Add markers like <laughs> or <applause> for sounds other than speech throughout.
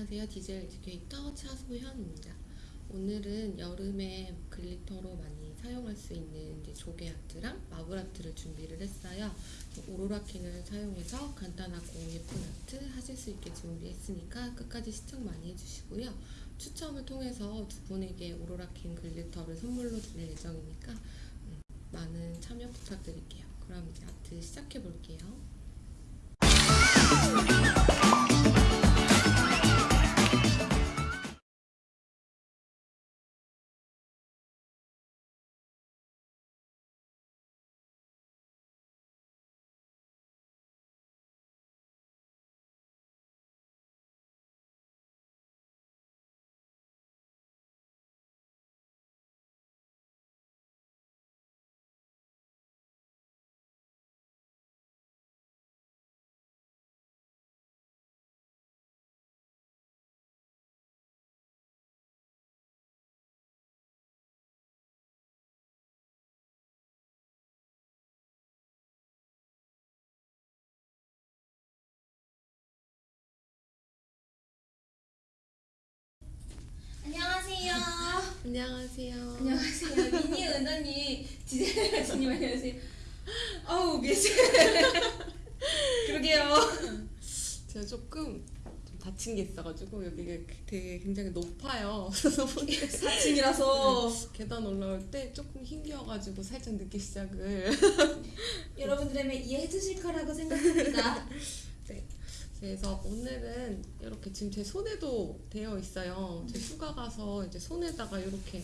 안녕하세요. 디젤 educator 차소현입니다. 오늘은 여름에 glitter로 많이 사용할 수 있는 조개 art랑 marble art를 준비를 했어요. 오로라 캔을 사용해서 간단하고 예쁜 아트 하실 수 있게 준비했으니까 끝까지 시청 많이 해주시고요. 추첨을 통해서 두 분에게 오로라 캔 glitter를 선물로 드릴 예정이니까 음, 많은 참여 부탁드릴게요. 그럼 이제 아트 시작해 볼게요. 안녕하세요. 안녕하세요. 미니 은전님, 디젤 가수님 안녕하세요. 어우 미세. <laughs> 그러게요. 제가 조금 좀 다친 게 있어가지고 여기가 되게 굉장히 높아요. <laughs> 그래서 4층이라서 계단 올라올 때 조금 힘겨워가지고 살짝 늦게 시작을. 여러분들에게 이해해 주실 거라고 생각합니다. <laughs> 그래서 오늘은 이렇게 지금 제 손에도 되어 있어요. 제 휴가 가서 이제 손에다가 이렇게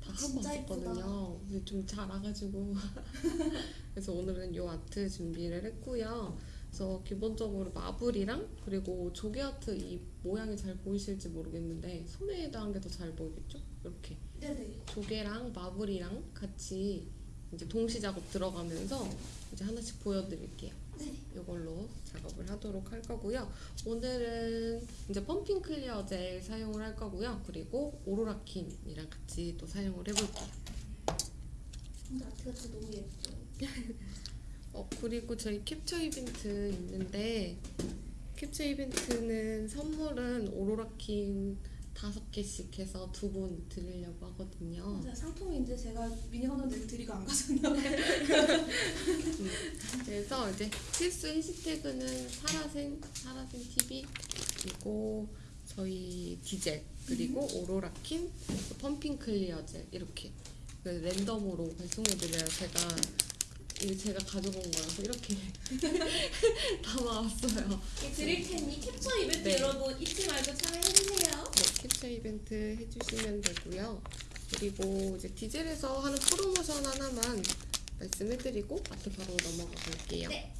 다 하고 진짜 왔었거든요. 근데 좀 잘 와가지고. <laughs> 그래서 오늘은 이 아트 준비를 했고요. 그래서 기본적으로 marble이랑 그리고 조개 아트 이 모양이 잘 보이실지 모르겠는데 손에다 한 게 더 잘 보이겠죠? 이렇게 네네. 조개랑 marble이랑 같이 이제 동시 작업 들어가면서 이제 하나씩 보여드릴게요. 네. 이걸로 작업을 하도록 할 거고요. 오늘은 이제 pumping clear 젤 사용을 할 거고요. 그리고 오로라 캔이랑 같이 또 사용을 해볼게요. 근데 아트가 너무 예뻐요. <laughs> 어 그리고 저희 캡처 이벤트 있는데 캡처 이벤트는 선물은 오로라킨 다섯 개씩 해서 두 분 드리려고 하거든요. 맞아요. 상품인데 제가 미니 헌터들 드리고 안 가졌나 봐요. <laughs> 그래서 이제 필수 해시태그는 사라생 사라생 TV 그리고 저희 디젤 그리고 오로라킨 또 pumping clear 젤 이렇게 그 랜덤으로 발송해드려요. 제가 이게 제가 가져온 거라서 이렇게 <laughs> 담아왔어요. 드릴 테니 캡처 이벤트 네. 여러분 잊지 말고 참여해 주세요. 네, 캡처 이벤트 해주시면 되고요. 그리고 이제 디젤에서 하는 프로모션 하나만 말씀해드리고 아트 바로 넘어가 볼게요. 네.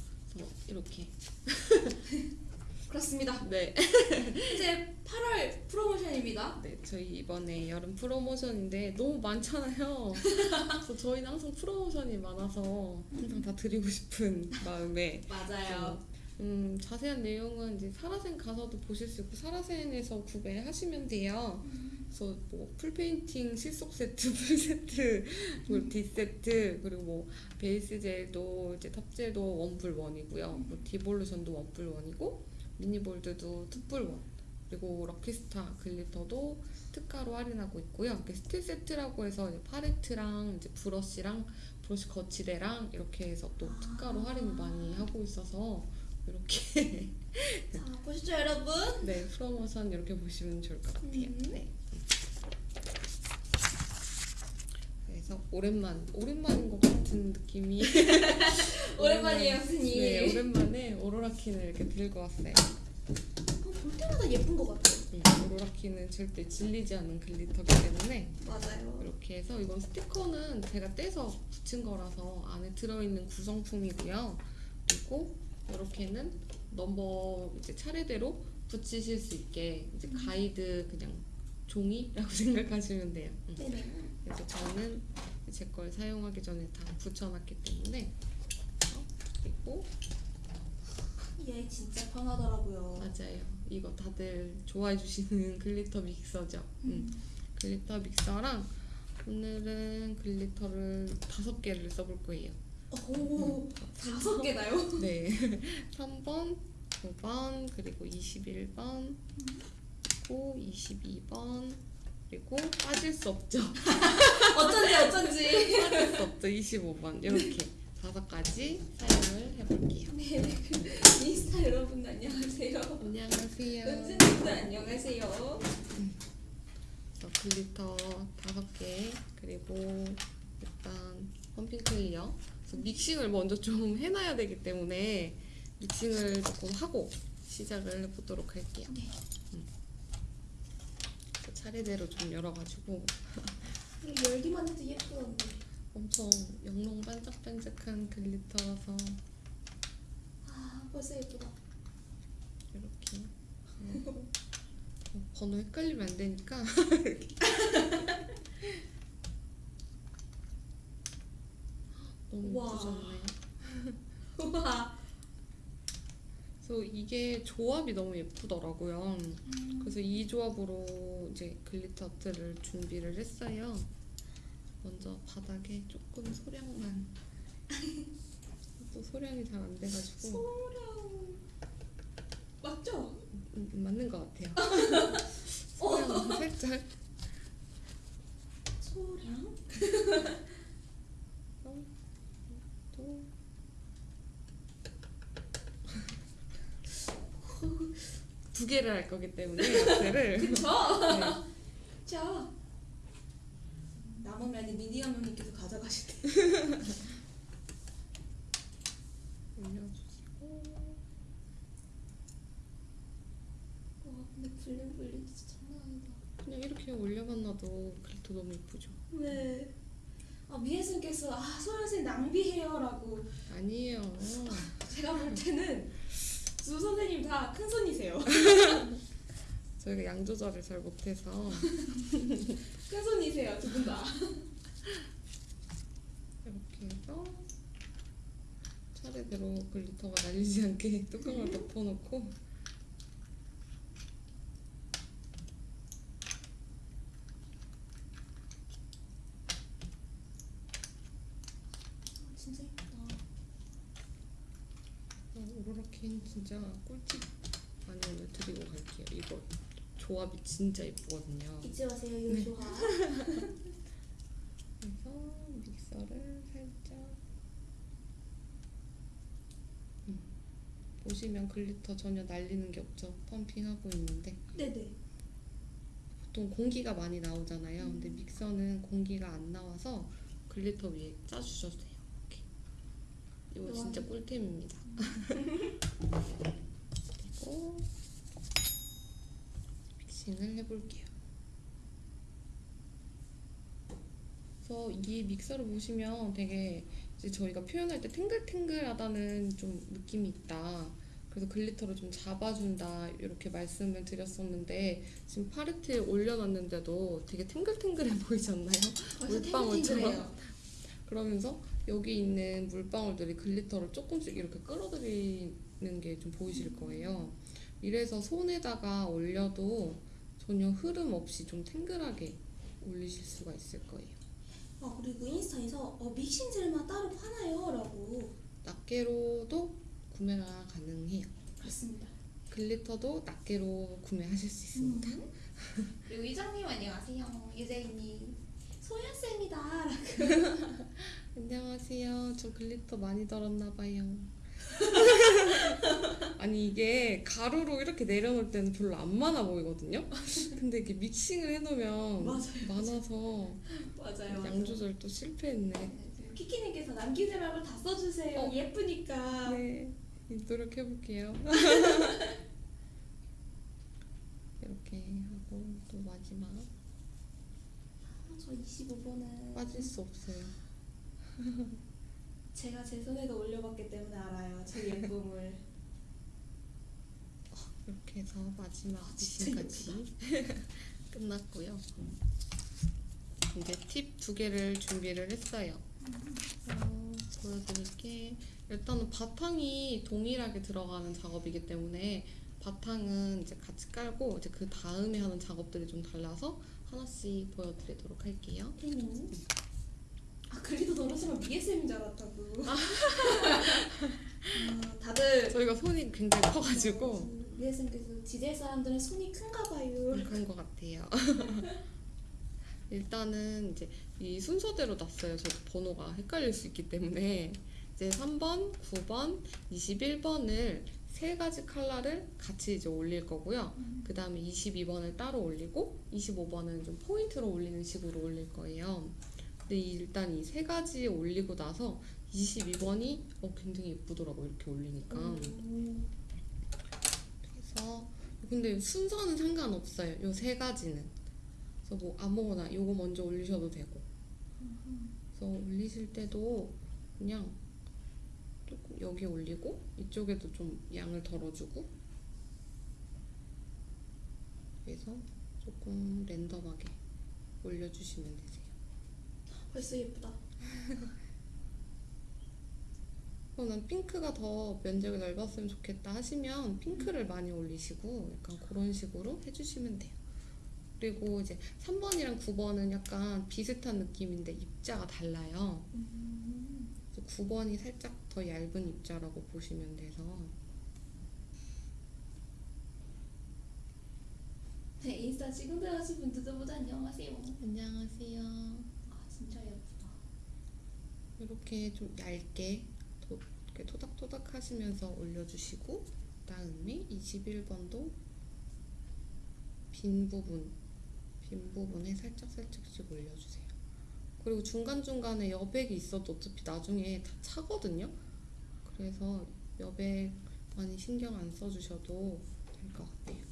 이렇게 <laughs> 그렇습니다. 네. <laughs> 이제 8월 프로모션입니다. 네, 저희 이번에 여름 프로모션인데 너무 많잖아요. <laughs> 그래서 저희는 항상 프로모션이 많아서 항상 다 드리고 싶은 마음에 <laughs> 맞아요. 음, 자세한 내용은 이제 사라센 가서도 보실 수 있고 사라센에서 구매하시면 돼요. 그래서 뭐 full painting 실속 세트, full 세트, 그리고 D 세트, 그리고 뭐 base 젤도 이제 top 젤도 원뿔 원이고요. 뭐 디볼루션도 원뿔 원이고 미니볼드도 투뿔 원. 그리고 럭키스타 glitter도 특가로 할인하고 있고요. 스틸 세트라고 해서 이제 팔레트랑 이제 브러쉬랑 브러쉬 거치대랑 이렇게 해서 또 특가로 할인을 많이 하고 있어서 이렇게 자, 보시죠, 여러분. <laughs> 네 프로모션 이렇게 보시면 좋을 것 같아요. 음. 네. 그래서 오랜만 오랜만인 것 같은 느낌이 <laughs> 오랜만이에요, 선생님. 네 오랜만에 오로라킨을 이렇게 들고 왔어요. 어, 볼 때마다 예쁜 것 같아요. 음, 오로라킨은 절대 질리지 않는 글리터기 때문에 맞아요. 이렇게 해서 이건 스티커는 제가 떼서 붙인 거라서 안에 들어있는 구성품이고요. 그리고 이렇게는 넘버 이제 차례대로 붙이실 수 있게 이제 가이드 그냥 종이라고 <laughs> 생각하시면 돼요. 음. 네네. 그래서 저는 제 걸 사용하기 전에 다 붙여놨기 때문에 어, 그리고 얘 진짜 편하더라고요. 맞아요. 이거 다들 좋아해 주시는 glitter <laughs> 믹서죠. 음. glitter 믹서랑 오늘은 glitter를 다섯 개를 써볼 거예요. 오, 다섯 개나요? <laughs> 네. 3번, 19번 그리고 21번 그리고 22번 그리고 빠질 수 없죠 <laughs> 어쩐지 어쩐지. 빠질 수 없죠 25번 이렇게 다섯 가지 사용을 해볼게요 네, <laughs> 인스타 여러분 안녕하세요. 안녕하세요 은진님도 안녕하세요. 저 glitter 다섯 개 그리고 일단 pumping clear 그래서 믹싱을 먼저 좀 해놔야 되기 때문에 믹싱을 조금 하고 시작을 해보도록 할게요. 네. 음. 그 차례대로 좀 열어가지고 열기만 해도 예쁘던데. 엄청 영롱 반짝반짝한 glitter라서 아 벌써 예쁘다. 이렇게 어, 번호 헷갈리면 안 되니까 <laughs> 너무 와. 예쁘잖아요. 우와. 그래서 이게 조합이 너무 예쁘더라고요. 음. 그래서 이 조합으로 이제 glitter 아트를 준비를 했어요. 먼저 바닥에 조금 소량만 <laughs> 또 소량이 잘 안 돼가지고 소량 맞죠? 음, 맞는 것 같아요. <laughs> 소량 살짝 소랑? <laughs> 또 두 개를 할 거기 때문에 <laughs> 아트를 그쵸? 네. 자. 남으면 미디엄 형님께서 가져가실 때. <laughs> 올려주시고 와 근데 bling bling 진짜 장난 아니다. 그냥 이렇게 놔도 glitter 너무 예쁘죠. 네. 아 미혜쌤께서 아 소연쌤 낭비해요라고 아니에요. 제가 볼 때는 두 선생님 다 큰 손이세요. <laughs> 저희가 양 조절을 잘 못해서 <laughs> 큰 손이세요 두 분 다. 이렇게 해서 차례대로 글리터가 날리지 않게 뚜껑을 덮어놓고 진짜 예쁘다. 어, 오로라킨 진짜 꿀팁 오늘 드리고 갈게요. 이거 조합이 진짜 예쁘거든요. 잊지 마세요 이 네. 조합. <laughs> 그래서 믹서를 살짝 음. 보시면 glitter 전혀 날리는 게 없죠. pumping하고 있는데 네네. 보통 공기가 많이 나오잖아요. 근데 믹서는 공기가 안 나와서 glitter 위에 짜주셔도 돼요. 이렇게. 이거 와. 진짜 꿀템입니다. 그리고 믹싱을 해볼게요. 그래서 이 믹서를 보시면 되게 이제 저희가 표현할 때 탱글탱글하다는 좀 느낌이 있다. 그래서 glitter를 좀 잡아준다 이렇게 말씀을 드렸었는데 지금 팔레트에 올려놨는데도 되게 탱글탱글해 보이지 않나요? 물방울처럼. 그러면서 여기 있는 물방울들이 glitter를 조금씩 이렇게 끌어들이는 게 좀 보이실 거예요. 이래서 손에다가 올려도 전혀 흐름 없이 좀 탱글하게 올리실 수가 있을 거예요. 아 그리고 인스타에서 어, 믹싱 젤만 따로 파나요?라고. 낱개로도 구매가 가능해요. 그렇습니다. glitter도 낱개로 구매하실 수 있습니다. <laughs> 그리고 이장님 안녕하세요. 유재인님. 소연쌤이다. <laughs> 안녕하세요. 저 glitter 많이 덜었나 봐요. <laughs> 아니 이게 가루로 이렇게 내려놓을 때는 별로 안 많아 보이거든요. 근데 이렇게 믹싱을 해놓으면 맞아요. 많아서 맞아요. 양 조절 또 실패했네. 키키님께서 남기지 말고 다 써주세요. 어. 예쁘니까. 네, 노력해볼게요. <laughs> 이렇게 하고 또 마지막 아, 저 25번은 빠질 수 없어요. <laughs> 제가 제 손에도 올려봤기 때문에 알아요. 제 예쁨을. 이렇게 해서 마지막 아, 진짜 미싱까지 <laughs> 끝났고요. 이제 팁 두 개를 준비를 했어요. 어, 보여드릴게. 일단은 바탕이 동일하게 들어가는 작업이기 때문에 바탕은 이제 같이 깔고 이제 그 다음에 하는 작업들이 좀 달라서 하나씩 보여드리도록 할게요. 태민. 아 글리도 덜어주면 미애쌤인 줄 알았다고. 아, 다들 다들 저희가 손이 굉장히 커가지고 쌤께서 지대 사람들은 손이 큰가 봐요. 그런 것 같아요. <laughs> 일단은 이제 이 순서대로 놨어요. 저도 번호가 헷갈릴 수 있기 때문에 이제 3번, 9번, 21번을 세 가지 컬러를 같이 이제 올릴 거고요. 그 다음에 22번을 따로 올리고 25번은 좀 포인트로 올리는 식으로 올릴 거예요. 근데 이- 일단 이 세 가지 올리고 나서 22번이 어, 굉장히 예쁘더라고 이렇게 올리니까. 음. 그래서 근데 순서는 상관없어요. 요 세 가지는. 그래서 뭐 아무거나 요거 먼저 올리셔도 되고. 그래서 올리실 때도 그냥 조금 여기 올리고 이쪽에도 좀 양을 덜어주고. 그래서 조금 랜덤하게 올려주시면 되세요. 벌써 예쁘다. <laughs> 어, 난 핑크가 더 면적이 넓었으면 좋겠다 하시면 핑크를 많이 올리시고 약간 그런 식으로 해주시면 돼요. 그리고 이제 3번이랑 9번은 약간 비슷한 느낌인데 입자가 달라요. 그래서 9번이 살짝 더 얇은 입자라고 보시면 돼서 네, 인스타 지금 들어가신 분들도 모두 안녕하세요. 안녕하세요. 아 진짜 예쁘다. 이렇게 좀 얇게 도, 이렇게 토닥토닥 하시면서 올려주시고 그다음에 21번도 빈 부분 빈 부분에 살짝 살짝씩 올려주세요. 그리고 중간 중간에 여백이 있어도 어차피 나중에 다 차거든요. 그래서 여백 많이 신경 안 써주셔도 될 것 같아요.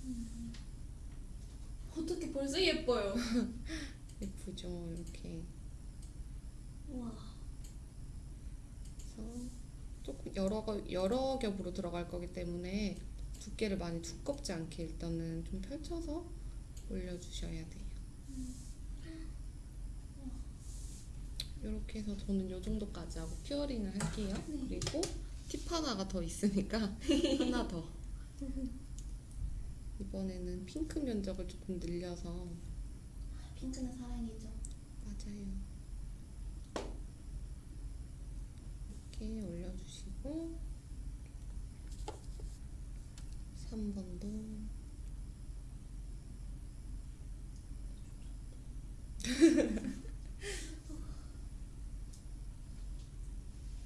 어떻게 벌써 예뻐요? <laughs> 예쁘죠 이렇게. 와. 그래서 조금 여러 거 여러 겹으로 들어갈 거기 때문에 두께를 많이 두껍지 않게 일단은 좀 펼쳐서 올려주셔야 돼요. 이렇게 해서 저는 이 정도까지 하고 큐어링을 할게요. 네. 그리고 팁 하나가 더 있으니까 <laughs> 하나 더. 이번에는 핑크 면적을 조금 늘려서 핑크는 사랑이죠. 맞아요. 이렇게 올려주시고 3번도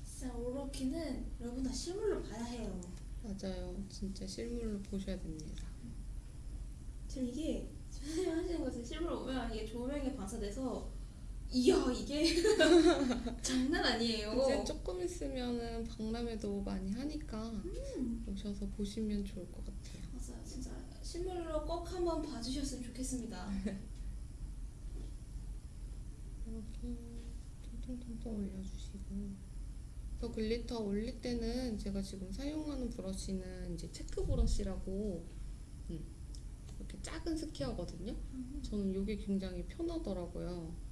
진짜 <laughs> 오로키는 여러분 다 실물로 봐야 해요. 맞아요. 진짜 실물로 보셔야 됩니다. 지금 이게 <laughs> 선생님 하시는 것을 실물로 보면 이게 조명에 반사돼서 이야 이게 <laughs> 장난 아니에요. 이제 조금 있으면은 박람회도 많이 하니까 음. 오셔서 보시면 좋을 것 같아요. 맞아요, 진짜 실물로 꼭 한번 봐주셨으면 좋겠습니다. 이렇게 통통통통 올려주시고 더 glitter 올릴 때는 제가 지금 사용하는 브러쉬는 이제 체크 브러쉬라고 음, 이렇게 작은 square거든요. 저는 이게 굉장히 편하더라고요.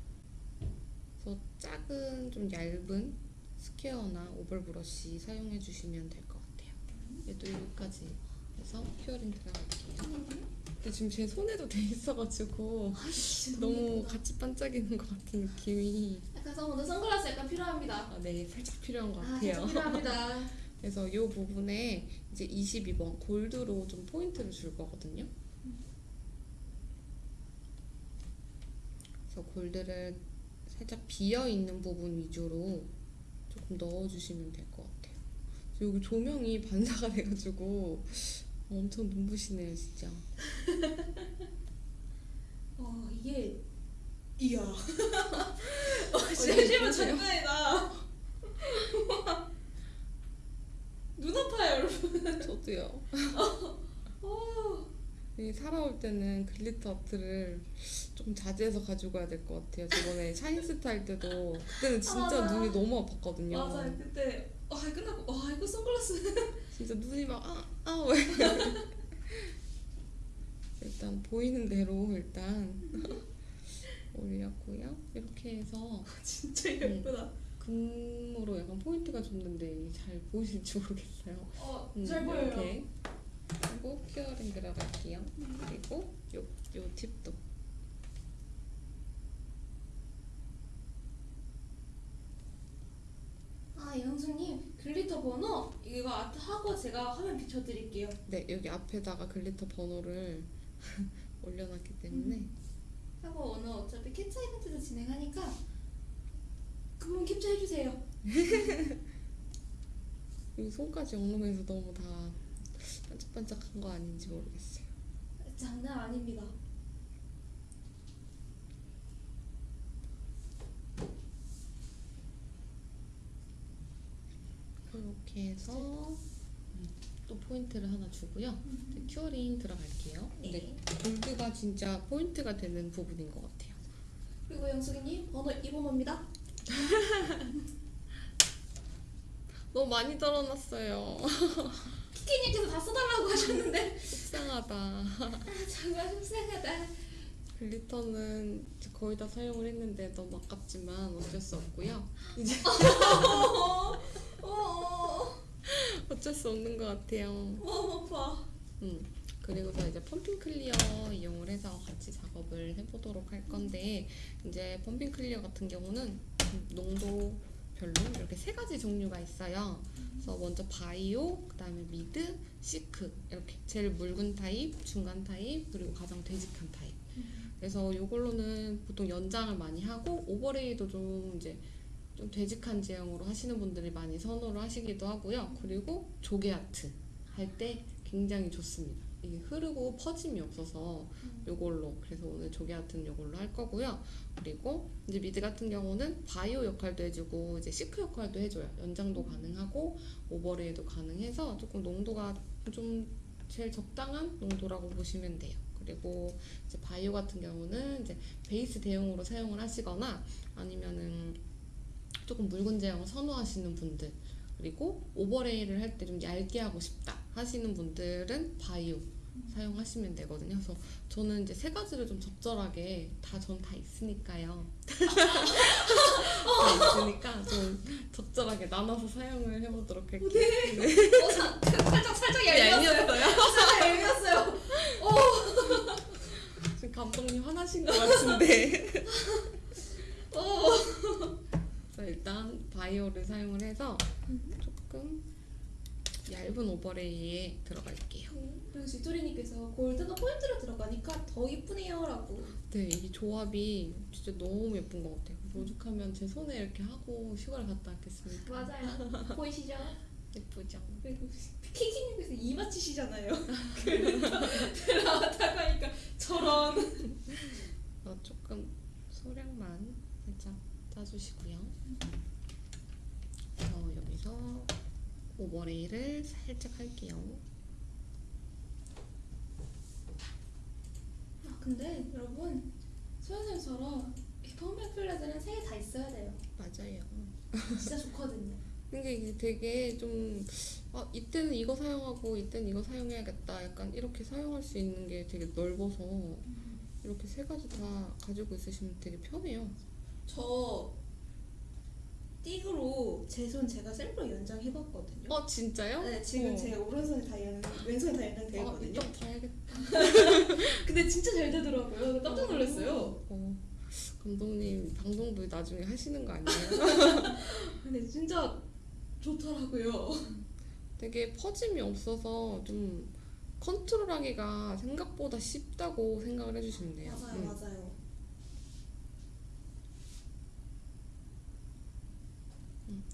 그래서 작은 좀 얇은 square나 oval 브러쉬 사용해 주시면 될 것 같아요. 얘도 여기까지 해서 curing 들어갈게요. 근데 지금 제 손에도 돼 있어가지고 아이씨, 너무. 같이 반짝이는 것 같은 느낌이 선- 오늘 선글라스 약간 필요합니다. 아, 네 살짝 필요한 것 아, 같아요. 살짝 필요합니다. <laughs> 그래서 이 부분에 이제 22번 골드로 좀 포인트를 줄 거거든요. 그래서 골드를 살짝 비어 있는 부분 위주로 조금 넣어주시면 될 것 같아요. 여기 조명이 <laughs> 반사가 돼가지고 엄청 눈부시네요, 진짜. <laughs> 어 이게 이야. <laughs> 어, 네, 진짜 실물. 장난 아니다. 눈 아파요, 여러분. 저도요. 어. 이 살아올 때는 glitter 아트를 조금 자제해서 가지고 가야 될 것 같아요. 저번에 샤인스타 할 때도 그때는 진짜 맞아. 눈이 너무 아팠거든요. 맞아요. 그때 아 끝나고 와 이거 선글라스. 진짜 눈이 막 아, 아, 왜? <laughs> 일단 보이는 대로 일단 올렸고요. 이렇게 해서 진짜 음. 예쁘다. 금으로 약간 포인트가 줬는데 잘 보이실지 모르겠어요. 어, 음, 잘 보여요. 이렇게 그리고 curing 들어갈게요. 그리고 요, 요 tip도 아, 영수님 glitter 번호 이거 하고 제가 화면 비춰드릴게요. 네, 여기 앞에다가 glitter 번호를 <laughs> 올려놨기 때문에 하고 오늘 어차피 캡처 이벤트도 진행하니까 그분 캡처해주세요. <laughs> 이 손까지 엉덩이에서 너무 다 반짝반짝한 거 아닌지 모르겠어요. 장난 아닙니다. 이렇게 해서 또 포인트를 하나 주고요. 이제 curing 들어갈게요. 근데 골드가 진짜 포인트가 되는 부분인 것 같아요. 그리고 영숙이님 번호 이 번호입니다. <laughs> 너무 많이 덜어놨어요. <laughs> 키키님께서 다 써달라고 하셨는데 속상하다. 아 정말 속상하다. glitter는 거의 다 사용을 했는데 너무 아깝지만 어쩔 수 없고요. 이제 <laughs> 어, 어쩔 수 없는 것 같아요. 마음 아파. 음. 그리고서 이제 pumping clear 이용을 해서 같이 작업을 해보도록 할 건데 이제 pumping clear 같은 경우는 농도 별로 이렇게 세 가지 종류가 있어요. 그래서 먼저 바이오, 그 다음에 mid, thick 이렇게 제일 묽은 타입, 중간 타입, 그리고 가장 되직한 타입. 그래서 이걸로는 보통 연장을 많이 하고 overlay도 좀 이제 좀 되직한 제형으로 하시는 분들이 많이 선호를 하시기도 하고요. 그리고 조개 아트 할 때 굉장히 좋습니다. 이게 흐르고 퍼짐이 없어서 요걸로 그래서 오늘 조개 art는 요걸로 할 거고요. 그리고 이제 mid 같은 경우는 바이오 역할도 해주고 이제 thick 역할도 해줘요. 연장도 가능하고 overlay도 가능해서 조금 농도가 좀 제일 적당한 농도라고 보시면 돼요. 그리고 이제 바이오 같은 경우는 이제 베이스 대용으로 사용을 하시거나 아니면은 조금 묽은 제형을 선호하시는 분들 그리고 오버레이를 할 때 좀 얇게 하고 싶다 하시는 분들은 바이오 사용하시면 되거든요. 그래서 저는 이제 세 가지를 좀 적절하게 다 전 다 있으니까요. <laughs> 다 있으니까 좀 적절하게 나눠서 사용을 해보도록 할게요. 네. 어, 사, 살짝 살짝 얄미웠어요. 살짝 얄미웠어요. 지금 감독님 화나신 것 같은데. 어. 일단 바이오를 사용을 해서 조금 얇은 오버레이에 들어갈게요. 그리고 지토리님께서 골드가 포인트로 들어가니까 더 이쁘네요 라고. 네, 이 조합이 진짜 너무 예쁜 것 같아요. 오죽하면 제 손에 이렇게 하고 휴가를 갔다 왔겠습니까? 맞아요. <laughs> 보이시죠? 예쁘죠? 그리고 키키님께서 이 맞추시잖아요. <laughs> 들어왔다고 하니까 저런. 어, 조금 소량만 살짝 짜주시고요. 저 여기서 오버레이를 살짝 할게요. 아 근데 여러분 소연쌤처럼 이 펌백 플레드는 세개 다 있어야 돼요. 맞아요. 진짜 좋거든요. <laughs> 근데 이게 되게 좀, 아, 이때는 이거 사용하고, 이때는 이거 사용해야겠다. 약간 이렇게 사용할 수 있는 게 되게 넓어서, 이렇게 세 가지 다 가지고 있으시면 되게 편해요. 저 띠그로 제 손 제가 셀프로 연장해봤거든요. 어, 진짜요? 네, 지금 어. 제 오른손이 다 연, 왼손이 다 아, 있거든요. 이따 봐야겠다. 근데 진짜 잘 되더라고요. 깜짝 놀랐어요. 어, 감독님, 방송도 나중에 하시는 거 아니에요? <laughs> 근데 진짜 좋더라고요. 되게 퍼짐이 없어서 좀 컨트롤하기가 생각보다 쉽다고 생각을 해주시면 돼요. 맞아요, 음. 맞아요.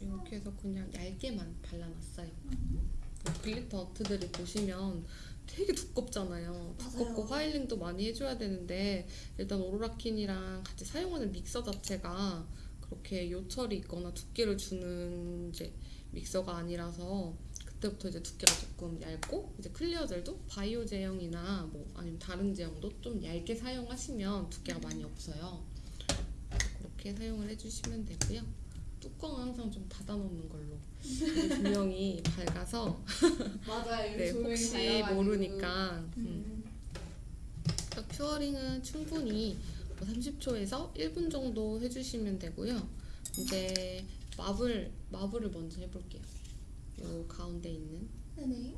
이렇게 해서 그냥 얇게만 발라놨어요. glitter art들을 보시면 되게 두껍잖아요. 두껍고 맞아요. filing도 많이 해줘야 되는데 일단 오로라킨이랑 같이 사용하는 믹서 자체가 그렇게 요철이 있거나 두께를 주는 이제 믹서가 아니라서 그때부터 이제 두께가 조금 얇고 이제 clear gel도 바이오 제형이나 뭐 아니면 다른 제형도 좀 얇게 사용하시면 두께가 많이 없어요. 그렇게 사용을 해주시면 되고요. 뚜껑은 항상 좀 닫아놓는 걸로. 조명이 밝아서 <laughs> 맞아요. 네, 혹시. 모르니까 음. 음. 딱 큐어링은 충분히 뭐 30초에서 1분 정도 해주시면 되고요. 이제 마블 마블을 먼저 해볼게요. 요 가운데 있는 네네.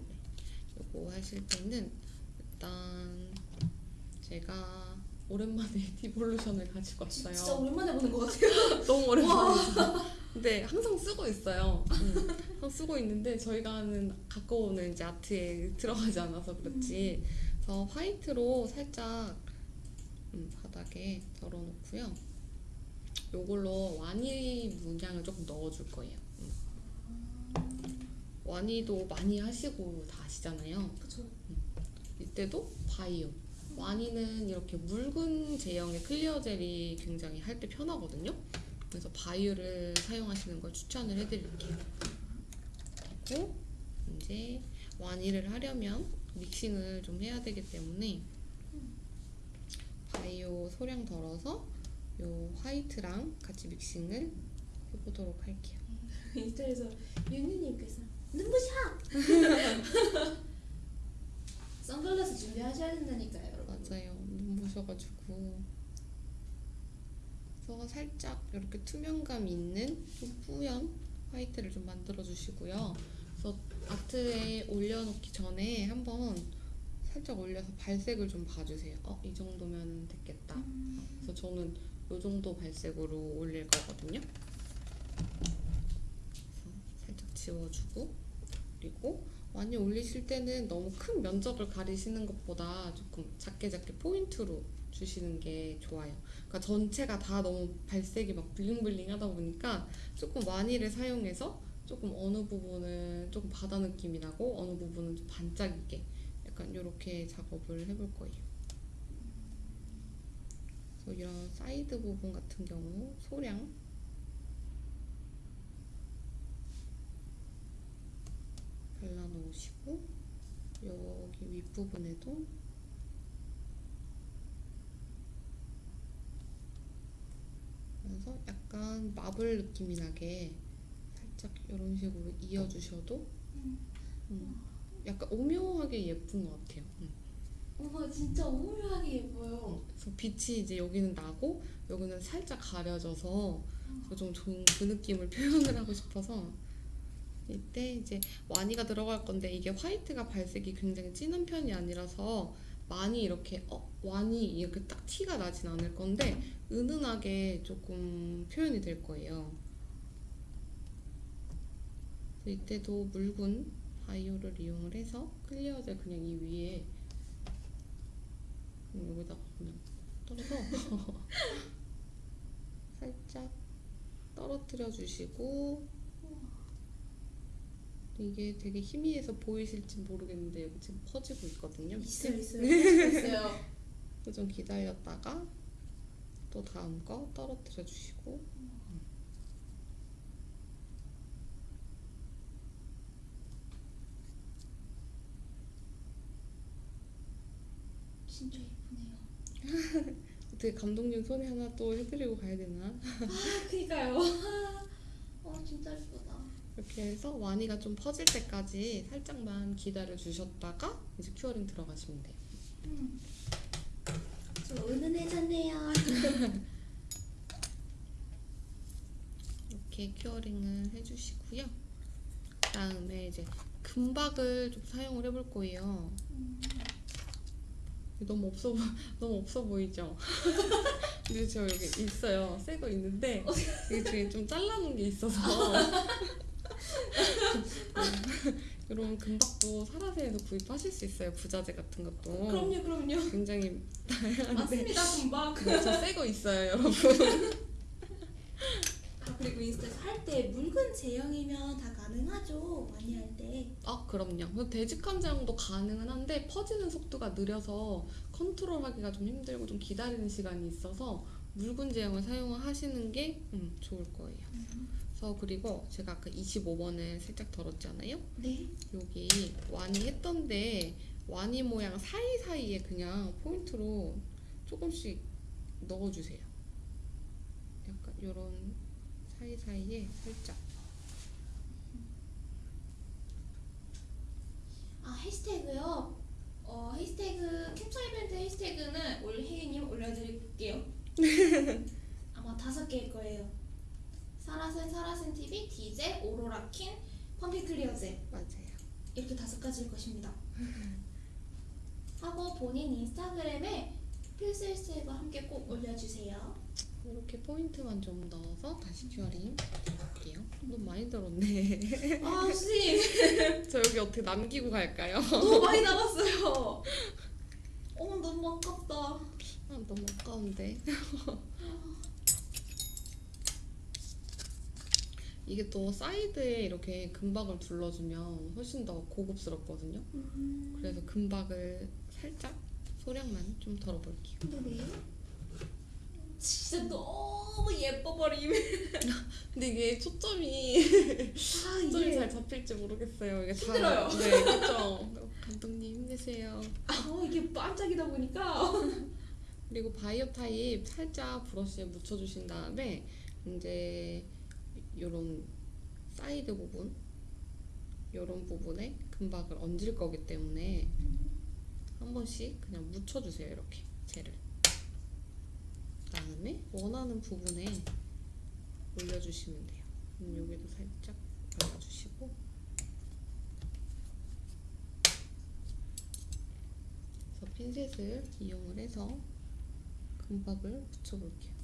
요거 하실 때는 일단 제가 오랜만에 <laughs> 디볼루션을 가지고 진짜 왔어요. 오랜만에 보는 것 같아요. <laughs> 너무 오랜만이죠. 근데 항상 쓰고 있어요. 음, 항상 쓰고 있는데 저희가 하는 갖고 오는 이제 아트에 들어가지 않아서 그렇지. 그래서 화이트로 살짝 음, 바닥에 덜어놓고요. 요걸로 와니 문양을 조금 넣어줄 거예요. 음. 와니도 많이 하시고 다 아시잖아요. 그쵸. 이때도 바이오. 와니는 이렇게 묽은 제형의 clear gel이 굉장히 할 때 편하거든요. 그래서 바이오를 사용하시는 걸 추천을 해드릴게요. 그리고 이제 와니를 하려면 믹싱을 좀 해야 되기 때문에 바이오 소량 덜어서 요 화이트랑 같이 믹싱을 해보도록 할게요. 인스타에서 윤유님께서 눈부샷! 선글라스 준비하셔야 된다니까요. 맞아요. 눈부셔가지고 그래서 살짝 이렇게 투명감 있는 좀 뿌연 화이트를 좀 만들어 주시고요. 그래서 아트에 올려놓기 전에 한번 살짝 올려서 발색을 좀 봐주세요. 어, 이 정도면 됐겠다. 음. 그래서 저는 이 정도 발색으로 올릴 거거든요. 그래서 살짝 지워주고 그리고 많이 올리실 때는 너무 큰 면적을 가리시는 것보다 조금 작게 작게 포인트로 주시는 게 좋아요. 그러니까 전체가 다 너무 발색이 막 블링블링 하다 보니까 조금 와니를 사용해서 조금 어느 부분은 조금 바다 느낌이 나고 어느 부분은 좀 반짝이게 약간 이렇게 작업을 해볼 거예요. 그래서 이런 사이드 부분 같은 경우 소량 발라놓으시고 여기 윗부분에도 그래서 약간 marble 느낌이 나게 살짝 이런 식으로 이어주셔도 음, 약간 오묘하게 예쁜 것 같아요. 음. 어머, 진짜 오묘하게 예뻐요. 그래서 빛이 이제 여기는 나고 여기는 살짝 가려져서 그래서 좀 좋은 그 느낌을 표현을 하고 싶어서 이때 이제 와니가 들어갈 건데 이게 화이트가 발색이 굉장히 진한 편이 아니라서 많이 이렇게 어 와니 이렇게 딱 티가 나진 않을 건데 은은하게 조금 표현이 될 거예요. 이때도 묽은 바이오를 이용을 해서 클리어젤 그냥 이 위에 여기다가 그냥 떨어서 <laughs> 살짝 떨어뜨려 주시고 이게 되게 희미해서 보이실지 모르겠는데 여기 지금 퍼지고 있거든요. 있어요. 있어요. <laughs> 있어요. 좀 기다렸다가 또 다음 거 떨어뜨려 주시고 진짜 예쁘네요. <laughs> 어떻게 감독님 손에 하나 또 해드리고 가야 되나? 아, 그니까요. <laughs> 어, 진짜 예쁘다. 이렇게 해서 와니가 좀 퍼질 때까지 살짝만 기다려 주셨다가 이제 curing 들어가시면 돼요. 음. 저 은은해졌네요. <laughs> 이렇게 curing을 해주시고요. 그다음에 이제 금박을 좀 사용을 해볼 거예요. 너무 없어 보 <laughs> 너무 없어 보이죠? <laughs> 근데 저 여기 있어요. 새 거 있는데 이게 뒤에 좀 잘라놓은 게 있어서 <laughs> 이런 금박도 사라세에서 구입하실 수 있어요. 부자재 같은 것도 그럼요, 그럼요. 굉장히 맞습니다, 금방. 저새거 있어요, <laughs> 여러분. 아, 그리고 인스타에서 할 때 묽은 제형이면 다 가능하죠. 많이 할 때. 아 그럼요. 되직한 제형도 가능은 한데 퍼지는 속도가 느려서 컨트롤하기가 좀 힘들고 좀 기다리는 시간이 있어서 묽은 제형을 사용하시는 게 음, 좋을 거예요. 그 래서 그리고 제가 아까 25번을 살짝 덜었잖아요. 네. 여기 와니 했던데 와니 모양 사이사이에 그냥 포인트로 조금씩 넣어주세요. 약간 이런 사이사이에 살짝 아, 해시태그요. 어, 해시태그 캡처 이벤트 해시태그는 올 혜윤님 올려드릴게요. <laughs> 아마 다섯 개일 거예요. 사라센 사라센 TV, 디젤, 오로라킨, 펌핑 클리어제 맞아요. 이렇게 다섯 가지일 것입니다. <laughs> 하고 본인 인스타그램에 필수 해시태그와 함께 꼭 올려주세요. 이렇게 포인트만 좀 넣어서 다시 curing 해볼게요. 너무 많이 들었네. <laughs> 아 선생님 <laughs> 저 여기 어떻게 남기고 갈까요? 너무 많이 남았어요. 어 너무 아깝다. 아, 너무 아까운데. 이게 또 사이드에 이렇게 금박을 둘러주면 훨씬 더 고급스럽거든요. 그래서 금박을 살짝 소량만 좀 덜어볼게요. 네. 진짜 너무 예뻐버림. <laughs> 근데 이게 초점이 아 <laughs> 초점이 이게 잘 잡힐지 모르겠어요. 이게 다- 힘들어요. 네, 그렇죠. 감독님 힘내세요. 아 이게 반짝이다 보니까 그리고 바이오 타입 살짝 브러쉬에 묻혀주신 다음에 이제 요런 사이드 부분? 요런 부분에 금박을 얹을 거기 때문에 한 번씩 그냥 묻혀주세요 이렇게 젤을 그다음에 원하는 부분에 올려주시면 돼요. 음, 여기도 살짝 발라주시고. 그래서 핀셋을 이용을 해서 금박을 붙여볼게요.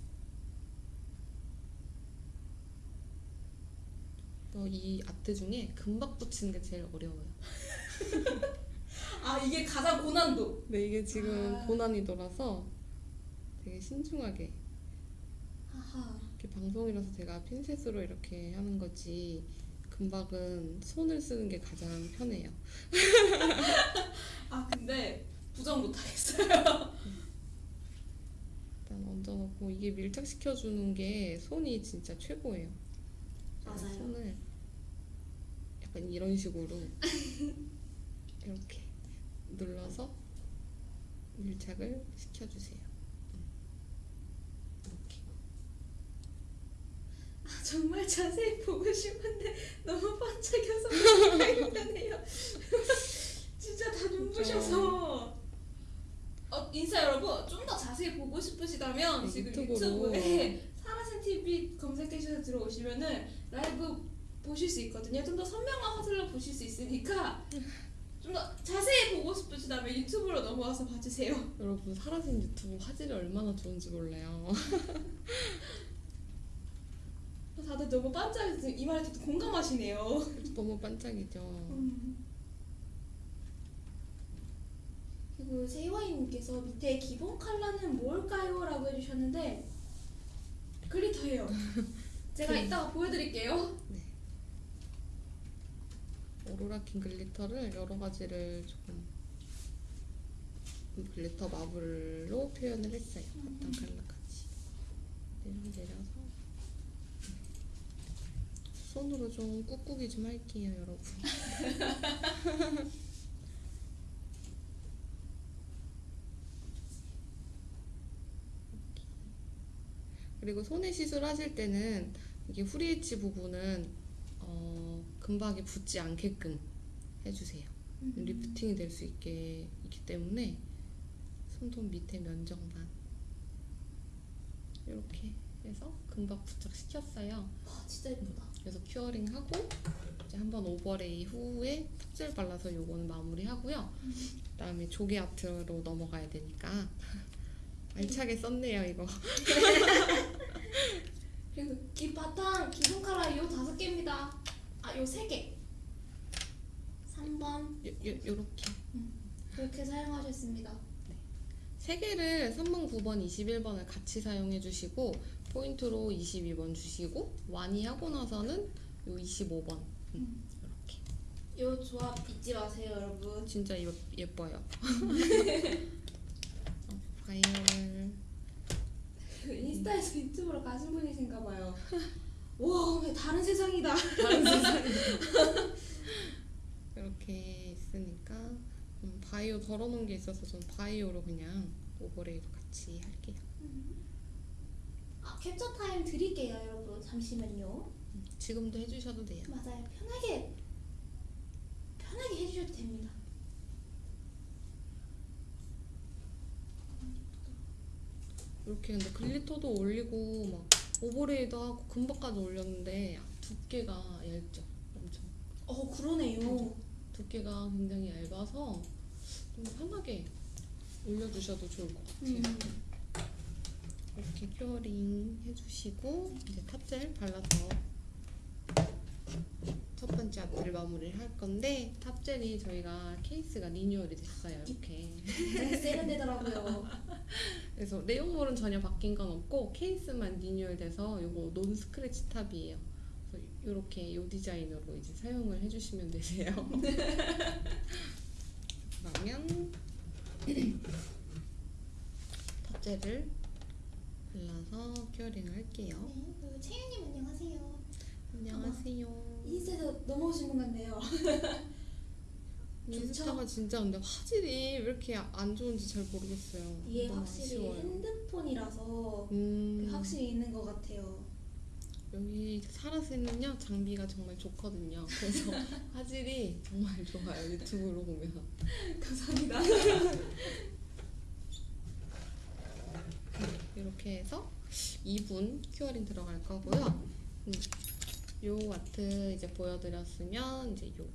어, 이 아트 중에 금박 붙이는 게 제일 어려워요. <laughs> 아 이게 가장 고난도. 근데 이게 지금 아. 고난이도라서 되게 신중하게 하하. 이렇게 방송이라서 제가 핀셋으로 이렇게 하는 거지 금박은 손을 쓰는 게 가장 편해요. <laughs> 아 근데 부정 못하겠어요. <laughs> 일단 얹어놓고 이게 밀착시켜주는 게 손이 진짜 최고예요. 맞아요. 손을 약간 이런 식으로 <laughs> 이렇게 눌러서 밀착을 시켜주세요. 이렇게. 아, 정말 자세히 보고 싶은데 너무 반짝여서 힘드네요. <laughs> 진짜 다 눈부셔서. 어, 인사 여러분 좀 더 자세히 보고 싶으시다면 네, 지금 유튜브로. 유튜브에 사라센 TV 검색해서 들어오시면은 라이브 보실 수 있거든요. 좀 더 선명한 화질로 보실 수 있으니까 좀 더 자세히 보고 싶으시다면 유튜브로 넘어와서 봐주세요. <laughs> 여러분 사라진 유튜브 화질이 얼마나 좋은지 몰라요. <laughs> 다들 너무 반짝여서 이 말에 또 공감하시네요. <laughs> 너무 반짝이죠. 음. 그리고 세이와이님께서 밑에 기본 컬러는 뭘까요? 라고 해주셨는데 glitter예요. 제가 그- 이따가 보여드릴게요. 오로라킨 glitter를 여러 가지를 조금 glitter marble로 표현을 했어요. 어떤 컬러까지 내려 내려서 손으로 좀 꾹꾹이 좀 할게요, 여러분. <laughs> 그리고 손에 시술하실 때는 이게 후리엣지 부분은 어, 금박이 붙지 않게끔 해주세요. lifting이 될 수 있게 있기 때문에 손톱 밑에 면적만 이렇게 해서 금박 부착 시켰어요. 와 진짜 예쁘다. 그래서 curing 하고 이제 한번 overlay 후에 top gel 발라서 요거는 마무리하고요. 그다음에 조개 art로 넘어가야 되니까 <laughs> 알차게 썼네요 이거. <laughs> 그리고 이 바탕 기본 컬러 요 다섯 개입니다. 아 요 세 개. 3번 요, 요, 요렇게 그렇게 사용하셨습니다. 세 개를 3번, 9번, 21번을 같이 사용해 주시고 포인트로 22번 주시고 완이 하고 나서는 요 25번 음, 이렇게 요 조합 잊지 마세요, 여러분. 진짜 예, 예뻐요. <laughs> 어, 바이오를 그 인스타에서 유튜브로 가신 분이신가 봐요. <laughs> 와, 왜 다른 세상이다. 다른 세상에 이렇게 <laughs> 있으니까 음, 바이오 덜어놓은 게 있어서 전 바이오로 그냥 오버레이도 같이 할게요. 아, 캡처 타임 드릴게요, 여러분. 잠시만요. 음, 지금도 해주셔도 돼요. 맞아요. 편하게 편하게 해주셔도 됩니다. 이렇게 근데 glitter도 올리고 막 overlay도 하고 금박까지 올렸는데 두께가 얇죠. 엄청 어, 그러네요. 두께가 굉장히 얇아서 좀. 편하게 올려주셔도 좋을 것 같아요. 음. 이렇게 curing 해주시고 이제 top gel 발라서 첫 번째 art를 마무리를 할 건데 top gel이 저희가 케이스가 리뉴얼이 됐어요 이렇게 굉장히 세련되더라고요. <laughs> 그래서 내용물은 전혀 바뀐 건 없고 케이스만 리뉴얼돼서 이거 non scratch top이에요. 그래서 이렇게 이 디자인으로 이제 사용을 해주시면 되세요. <laughs> 그러면 <clears throat> top gel을 발라서 curing을 할게요. 네, 그리고 채윤님 안녕하세요. 안녕하세요. 인스타에서 넘어오신 분 같네요. <laughs> 인스타가 진짜 근데 화질이 왜 이렇게 안 좋은지 잘 모르겠어요. 이게 확실히 아쉬워요. 핸드폰이라서 음, 확실히 있는 것 같아요. 여기 사라스는요 장비가 정말 좋거든요. 그래서 <laughs> 화질이 정말 좋아요 유튜브로 보면. <laughs> 감사합니다. 이렇게 해서 2분 curing 들어갈 거고요. 음, 요 아트 이제 보여드렸으면 이제 요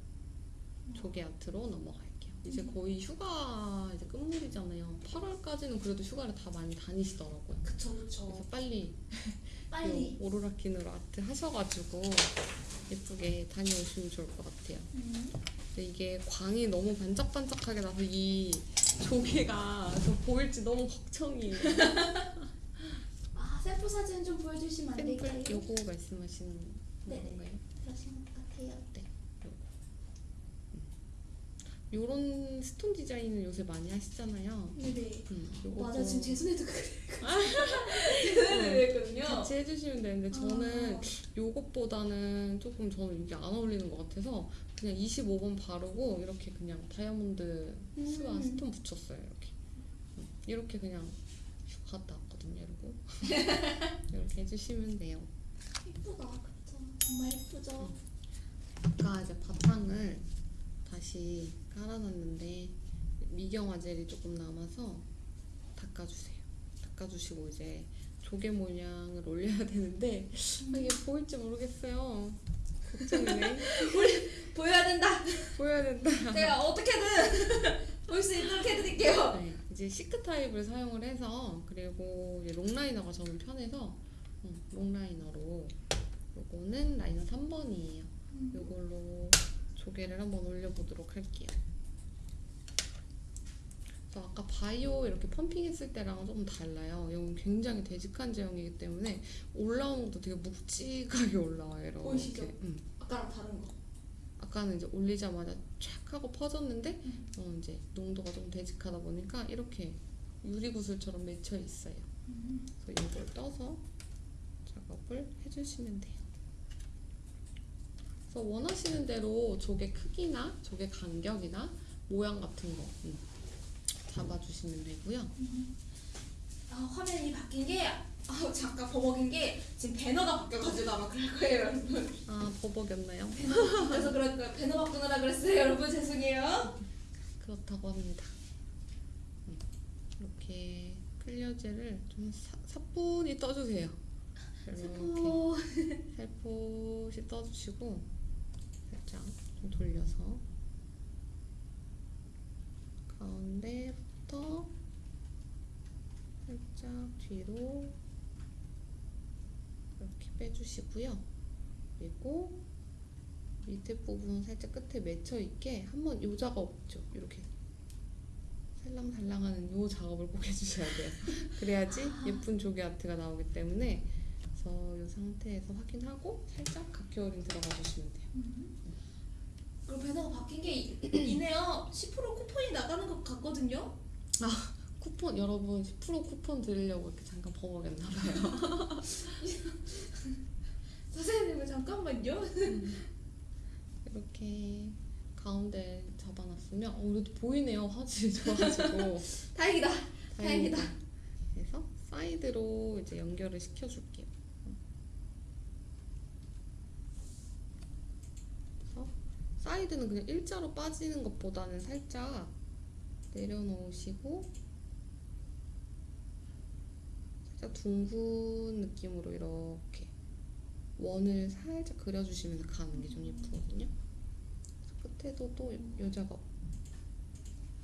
조개 art로 넘어갈게요. 이제 거의 휴가 이제 끝물이잖아요. 8월까지는 그래도 휴가를 다 많이 다니시더라고요. 그쵸 그래서 그쵸. 빨리 <laughs> 빨리. 요 오로라킨으로 아트 하셔가지고 예쁘게 다녀오시면 좋을 것 같아요. 음. 근데 이게 광이 너무 반짝반짝하게 나서 이 조개가 저 보일지 너무 걱정이에요. <laughs> 아 셀프 사진 좀 보여주시면 안 샘플 될까요? 요거 말씀하시는 그러신 것 같아요. 요런 stone 디자인을 요새 많이 하시잖아요. 네네. 음, 요거 맞아 지금 제 손에도. <laughs> 제 네. 손에도 그랬거든요. 같이 해주시면 되는데 저는 아, 요것보다는 조금 저는 이게 안 어울리는 것 같아서 그냥 25번 바르고 이렇게 그냥 다이아몬드 스와 음. 스톤 붙였어요 이렇게 음, 이렇게 그냥 슉 갔다 왔거든요 이러고 <laughs> 이렇게 해주시면 돼요 예쁘다. 정말 예쁘죠. 아까 이제 바탕을 다시 깔아놨는데 미경화 젤이 조금 남아서 닦아주세요. 닦아주시고 이제 조개 모양을 올려야 <laughs> 되는데 아, 이게 보일지 모르겠어요. 걱정이네. <laughs> 보여야 된다. 보여야 된다. 제가 어떻게든 <laughs> 볼 수 있도록 해드릴게요. 네, 이제 thick 타입을 사용을 해서 그리고 이제 long liner가 저는 편해서 음, long liner로 요거는 liner 3번이에요. 요걸로 조개를 한번 올려보도록 할게요. 그래서 아까 바이오 이렇게 pumping했을 때랑은 조금 달라요. 이건 굉장히 되직한 제형이기 때문에 올라오는 것도 되게 묵직하게 올라와요. 이렇게. 보이시죠? 음. 아까랑 다른 거. 아까는 이제 올리자마자 촥 하고 퍼졌는데 음. 어, 이제 농도가 좀 되직하다 보니까 이렇게 유리구슬처럼 맺혀 있어요. 그래서 이걸 떠서 작업을 해주시면 돼요. 그래서 원하시는 대로 조개 크기나 조개 간격이나 모양 같은 거 음, 잡아주시면 되고요. 아 화면이 바뀐 게 아, 잠깐 버벅인 게 지금 배너가 바뀌어가지고 아마 그럴 거예요 여러분 아 버벅였나요? 그래서 그럴 거예요 배너 바꾸느라 그랬어요 여러분 죄송해요 그렇다고 합니다. 음, 이렇게 클리어젤을 좀 사, 사뿐히 떠주세요. 이렇게 살포시 떠주시고 살짝 좀 돌려서 가운데부터 살짝 뒤로 이렇게 빼주시고요. 그리고 밑에 부분 살짝 끝에 맺혀 있게 한번 요 작업 있죠. 이렇게 살랑살랑하는 요 작업을 꼭 해주셔야 돼요. <laughs> 그래야지 예쁜 조개 아트가 나오기 때문에 그래서 이 상태에서 확인하고 살짝 각겨울림 들어가 주시면 돼요. 그리고 배너가 바뀐 게 이- 이네요 10% 쿠폰이 나가는 것 같거든요 쿠폰 여러분 10% 쿠폰 드리려고 이렇게 잠깐 버벅였나 봐요. <laughs> 선생님 잠깐만요 이렇게 가운데 잡아놨으면 어, 그래도 보이네요 화질이 좋아가지고 <laughs> 다행이다 다행이다. 다행이다. 그래서 사이드로 이제 연결을 시켜줄게요. 그래서 사이드는 그냥 일자로 빠지는 것보다는 살짝 내려놓으시고 살짝 둥근 느낌으로 이렇게 원을 살짝 그려주시면서 가는 게 좀 예쁘거든요. 끝에도 또 요 작업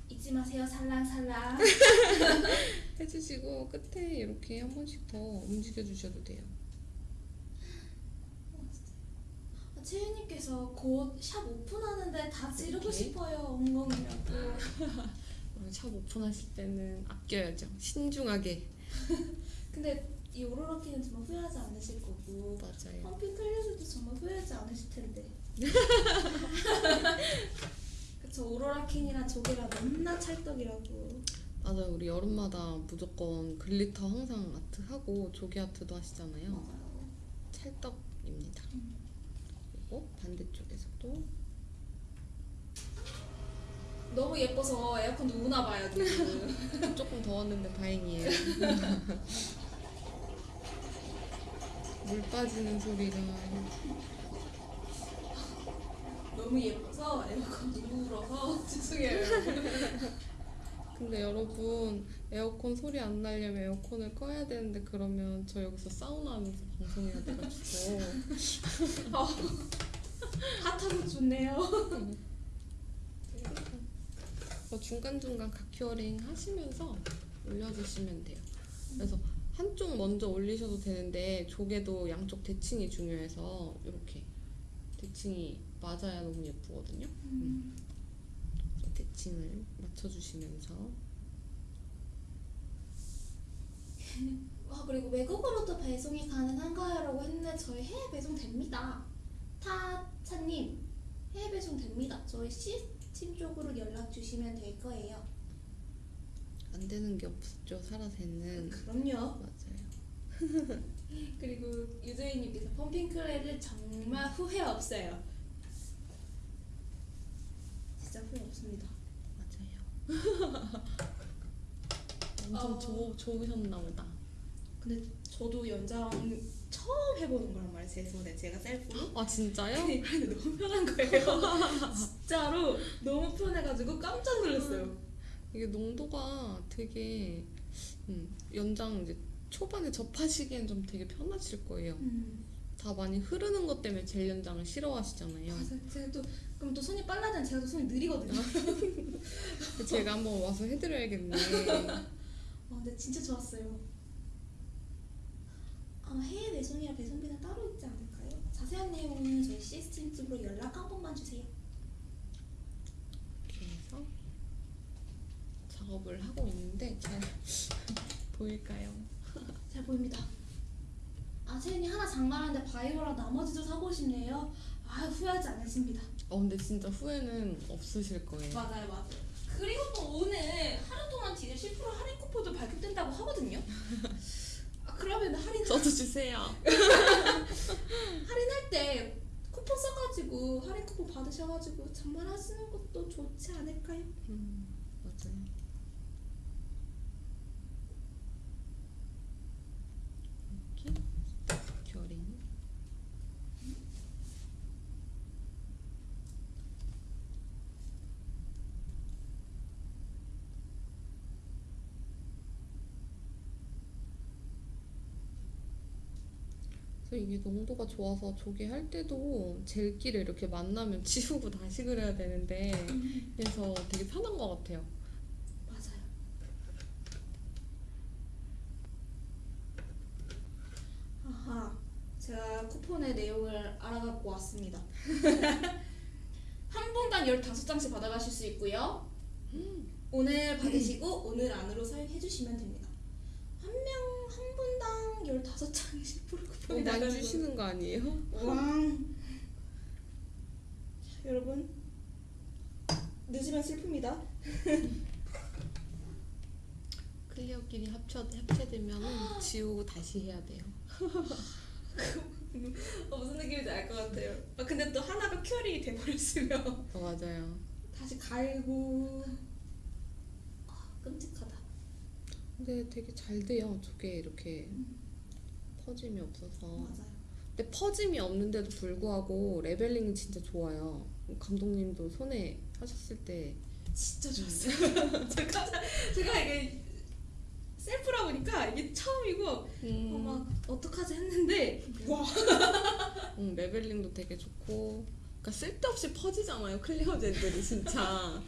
잊지 마세요 살랑살랑 <laughs> 해주시고 끝에 이렇게 한 번씩 더 움직여 주셔도 돼요. 아, 채윤님께서 곧 샵 오픈하는데 다 지르고? 싶어요 엉엉이라고 그리고 샵 오픈하실 때는 아껴야죠. 신중하게. <laughs> 근데 이 오로라키는 정말 후회하지 않으실 거고 맞아요. pumping clear젤도 정말 후회하지 않으실 텐데 <laughs> 그쵸 오로라킨이랑 조개가 너무나 찰떡이라고 맞아요. 우리 여름마다 무조건 glitter 항상 아트 하고 조개 art도 하시잖아요. 맞아요 찰떡입니다. 그 리고 반대쪽에서도 너무 예뻐서 에어컨 우나 봐요 지금 <laughs> 조금 더웠는데 다행이에요. <laughs> 물 빠지는 소리가. 너무 예뻐서 에어컨 울어서 <laughs> 죄송해요. 근데 여러분 에어컨 소리 안 나려면 에어컨을 꺼야 되는데 그러면 저 여기서 사우나 하면서 방송해야 돼가지고 <laughs> 핫하고 좋네요 어, 중간중간 각큐어링 하시면서 올려주시면 돼요. 그래서 한쪽 먼저 올리셔도 되는데 조개도 양쪽 대칭이 중요해서 이렇게 대칭이 맞아야 너무 예쁘거든요. 음. 그래서 대칭을 맞춰주시면서 와 그리고 외국으로도 배송이 가능한가요? 라고 했는데 저희 해외 배송 됩니다 타차님 해외 배송 됩니다 저희 시스템 쪽으로 연락 주시면 될 거예요 안 되는 게 없죠 사라세는 그럼요 맞아요. <laughs> 그리고 유저희님께서 펌핑크레를 정말 후회 없어요 진짜 후회 없습니다 맞아요. <laughs> 엄청 어. 좋 좋으셨나 보다. 근데 저도 연장 처음 해보는 거란 말이에요 제 손에 제가 셀프로 <gasps> 아 진짜요? 근데 <laughs> 너무 편한 거예요 <laughs> 진짜로 너무 편해가지고 깜짝 놀랐어요 이게 농도가 되게 음, 연장 이제 초반에 접하시기엔 좀 되게 편하실 거예요. 음. 다 많이 흐르는 것 때문에 젤 연장을 싫어하시잖아요. 맞아요. 제가 또 그럼 또 손이 되는 제가 또 손이 느리거든요. <laughs> 제가 한번 와서 해드려야겠네. 아 근데 진짜 좋았어요. 아 해외 배송이라 배송비는 따로 있지 않을까요? 자세한 내용은 저희 시스템 쪽으로 연락 한 번만 주세요. 이렇게 해서 작업을 하고 있는데 잘 <laughs> 보일까요? <laughs> 잘 보입니다. 아 세연이 하나 장만하는데 바이오랑 나머지도 사고 싶네요. 아 후회하지 않으십니다. 어 근데 진짜 후회는 없으실 거예요. 맞아요, 맞아요. 그리고 또 오늘 하루 동안 디젤 10% 할인 쿠폰도 발급된다고 하거든요. 아 그러면 할인 저도 주세요. <laughs> 할인할 때 쿠폰 써가지고 할인 쿠폰 받으셔가지고 장만하시는 것도 좋지 않을까요? 음, 맞아요. 이렇게 결이 그래서 이게 농도가 좋아서 조개 할 때도 젤기를 이렇게 만나면 <laughs> 지우고 다시 그려야 되는데 그래서 되게 편한 것 같아요. 맞아요. 아하, 제가 쿠폰의 내용을 알아갖고 왔습니다. <laughs> 한 분당 15장씩 받아가실 수 있고요. 오늘 받으시고 오늘 안으로 사용해주시면 됩니다. 한 명, 한 분당 15장의 10% 어, 나가는 주시는 거 아니에요? 왕. 자, 여러분 늦으면 슬픕니다. <laughs> clear끼리 합쳐 합체되면 지우고 다시 해야 돼요. <laughs> 어, 무슨 느낌인지 알 것 같아요. 아, 근데 또 하나가 curing이 돼버렸으면 어, 맞아요. 다시 갈고 아, 끔찍하다. 근데 되게 잘 돼요. 저게 이렇게 퍼짐이 없어서. 맞아요. 근데 퍼짐이 없는데도 불구하고 leveling이 진짜 좋아요. 감독님도 손에 하셨을 때 진짜 좋았어요. <laughs> 제가 제가 이게 셀프라 보니까 이게 처음이고 음, 어, 막 어떡하지 했는데 와 <laughs> 음, leveling도 되게 좋고 그러니까 쓸데없이 퍼지잖아요 clear젤들이 진짜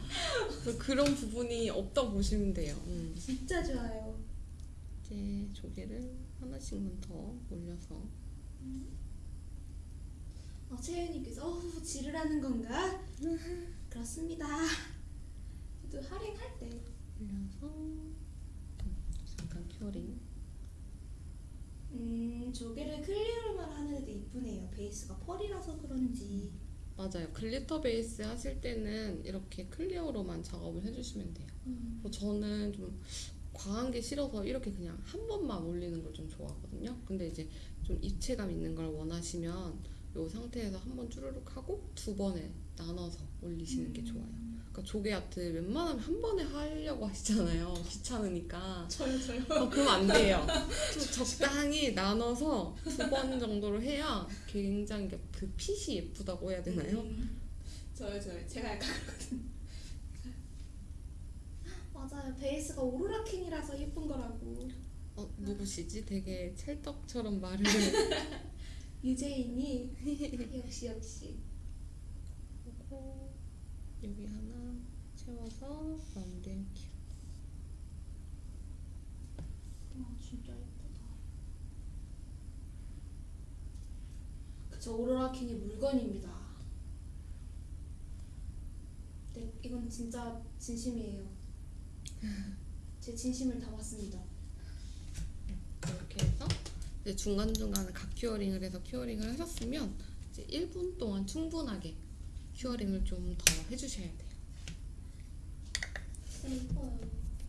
그래서 그런 부분이 없다고 보시면 돼요 음. 진짜 좋아요. 이제 조개를 하나씩만 더 올려서 어, 채윤님께서 어, 지르라는 건가? <laughs> 그렇습니다. 또 할인할 때 올려서 잠깐 curing 음, 조개를 clear로만 하는 애도 이쁘네요. 베이스가 펄이라서 그런지. 맞아요 glitter 베이스 하실 때는 이렇게 clear로만 작업을 해주시면 돼요 음. 뭐 저는 좀 과한 게 싫어서 이렇게 그냥 한 번만 올리는 걸 좀 좋아하거든요. 근데 이제 좀 입체감 있는 걸 원하시면 이 상태에서 한 번 쭈르륵 하고 두 번에 나눠서 올리시는 게 좋아요. 그러니까 조개 아트 웬만하면 한 번에 하려고 하시잖아요. <laughs> 귀찮으니까. 저요 저요. 어, 그럼 안 돼요. <laughs> 좀 적당히 나눠서 두 번 정도로 해야 굉장히 그 핏이 예쁘다고 해야 되나요? 음, 저요 저요. 제가 약간 그렇거든요. 맞아요. 베이스가 오로라 킹이라서 예쁜 거라고. 어, 누구시지? 되게 찰떡처럼 말을 <laughs> 유재인이 <laughs> 역시 역시. 하고 여기 하나 채워서 키와 진짜 예쁘다. 그쵸 오로라 킹의 물건입니다. 네 이건 진짜 진심이에요. 제 진심을 담았습니다. 이렇게 해서 이제 중간중간에 각 curing을 해서 curing을 하셨으면 이제 1분 동안 충분하게 curing을 좀 더 해주셔야 돼요.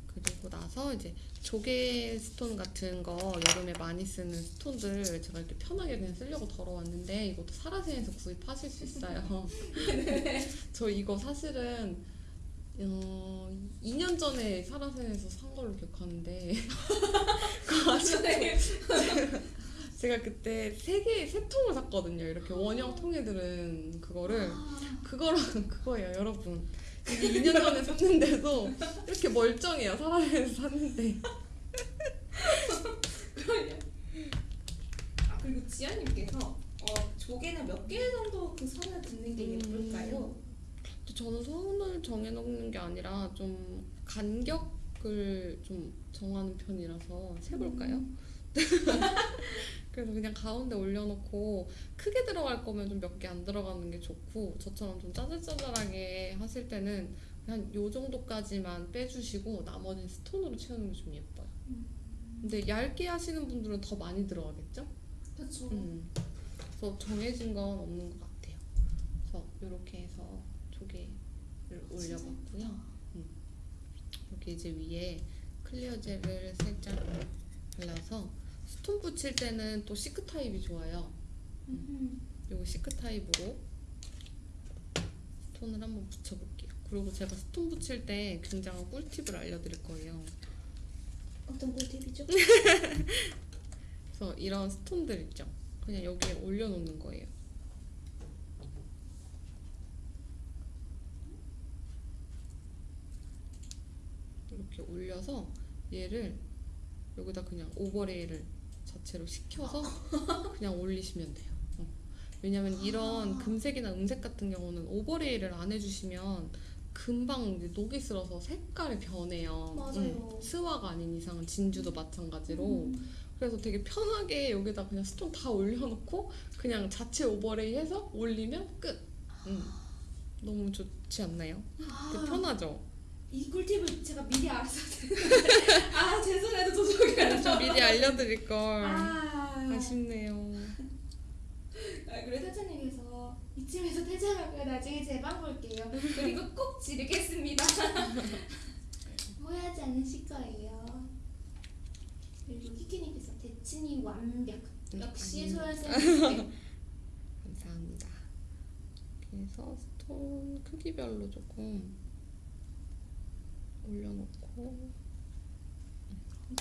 그리고 나서 이제 조개 stone 같은 거 여름에 많이 쓰는 stone들 제가 이렇게 편하게 그냥 쓰려고 덜어왔는데 이것도 사라센에서 구입하실 수 있어요. <laughs> 저 이거 사실은 어, 2년 전에 사라센에서 산 걸로 기억하는데 <laughs> 그 아직도 <laughs> 제가 그때 세 개, 세 통을 샀거든요. 이렇게 원형 통에 들은 그거를 아, 그거랑 <laughs> 그거예요, 여러분. 이게 2년 전에 샀는데도 이렇게 멀쩡해요. 사라센에서 샀는데. 아 그리고 지아님께서 어, 조개는 몇 개 정도 그 선을 긋는 게 음. 예쁠까요? 저는 선을 정해놓는 게 아니라 좀 간격을 좀 정하는 편이라서 세볼까요? 음. <laughs> 그래서 그냥 가운데 올려놓고 크게 들어갈 거면 좀 몇 개 안 들어가는 게 좋고 저처럼 좀 짜잘짜잘하게 하실 때는 한 요 정도까지만 빼주시고 나머지는 스톤으로 채우는 게 좀 예뻐요. 음. 근데 얇게 하시는 분들은 더 많이 들어가겠죠? 그렇죠. 음. 그래서 정해진 건 없는 것 같아요. 그래서 이렇게 해서 올려봤고요. 음. 이렇게 이제 위에 clear 젤을 살짝 발라서 stone 붙일 때는 또 thick 타입이 좋아요. 음. 요거 thick 타입으로 stone을 한번 붙여볼게요. 그리고 제가 stone 붙일 때 굉장한 꿀팁을 알려드릴 거예요. 어떤 꿀팁이죠? <laughs> 그래서 이런 스톤들 있죠. 그냥 여기에 올려놓는 거예요. 이렇게 올려서 얘를 여기다 그냥 오버레이를 자체로 시켜서 <laughs> 그냥 올리시면 돼요. 어. 왜냐면 이런 금색이나 은색 같은 경우는 오버레이를 안 해주시면 금방 이제 녹이 슬어서 색깔이 변해요. 맞아요. 음, 스와가 아닌 이상은 진주도 마찬가지로. 음. 그래서 되게 편하게 여기다 그냥 stone 다 올려놓고 그냥 자체 overlay 해서 올리면 끝. 음. 너무 좋지 않나요? 되게 아, 편하죠? 이 꿀팁을 제가 미리 알았어야 되는데 <laughs> 아 죄송해도 도저히 좀 미리 알려드릴 걸. 아, 아쉽네요. 아 그리고 태찬님께서 이쯤에서 퇴장하고요 나중에 제방 볼게요. 그리고 꼭 지르겠습니다. <laughs> 후회하지 않으실 거예요. 그리고 키키님께서 대칭이 완벽. 음, 역시. 소연쌤 <laughs> 감사합니다. 그래서 스톤 크기별로 조금 올려놓고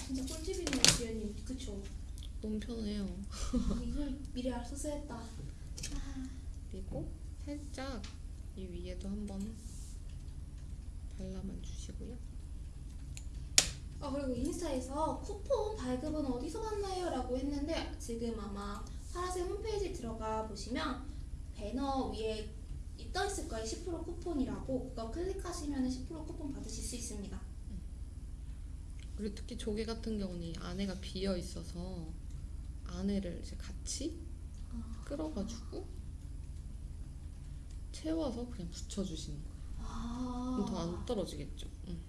진짜 꿀팁이네요 지연님 그쵸 너무 편해요. <laughs> 아, 이걸 미리 알았어야 했다 아, 그리고 살짝 이 위에도 한번 발라만 주시고요. 아 그리고 인스타에서 쿠폰 발급은 어디서 받나요? 라고 했는데 지금 아마 파라셀 홈페이지 들어가 보시면 배너 위에 떠 있을 거예요. 10% 쿠폰이라고 그거 클릭하시면 10% 쿠폰 받으실 수 있습니다. 그리고 특히 조개 같은 경우는 이 안에가 비어 있어서 안에를 이제 같이 아. 끌어가지고 채워서 그냥 붙여주시는 거예요. 아, 그럼 더 안 떨어지겠죠. 응.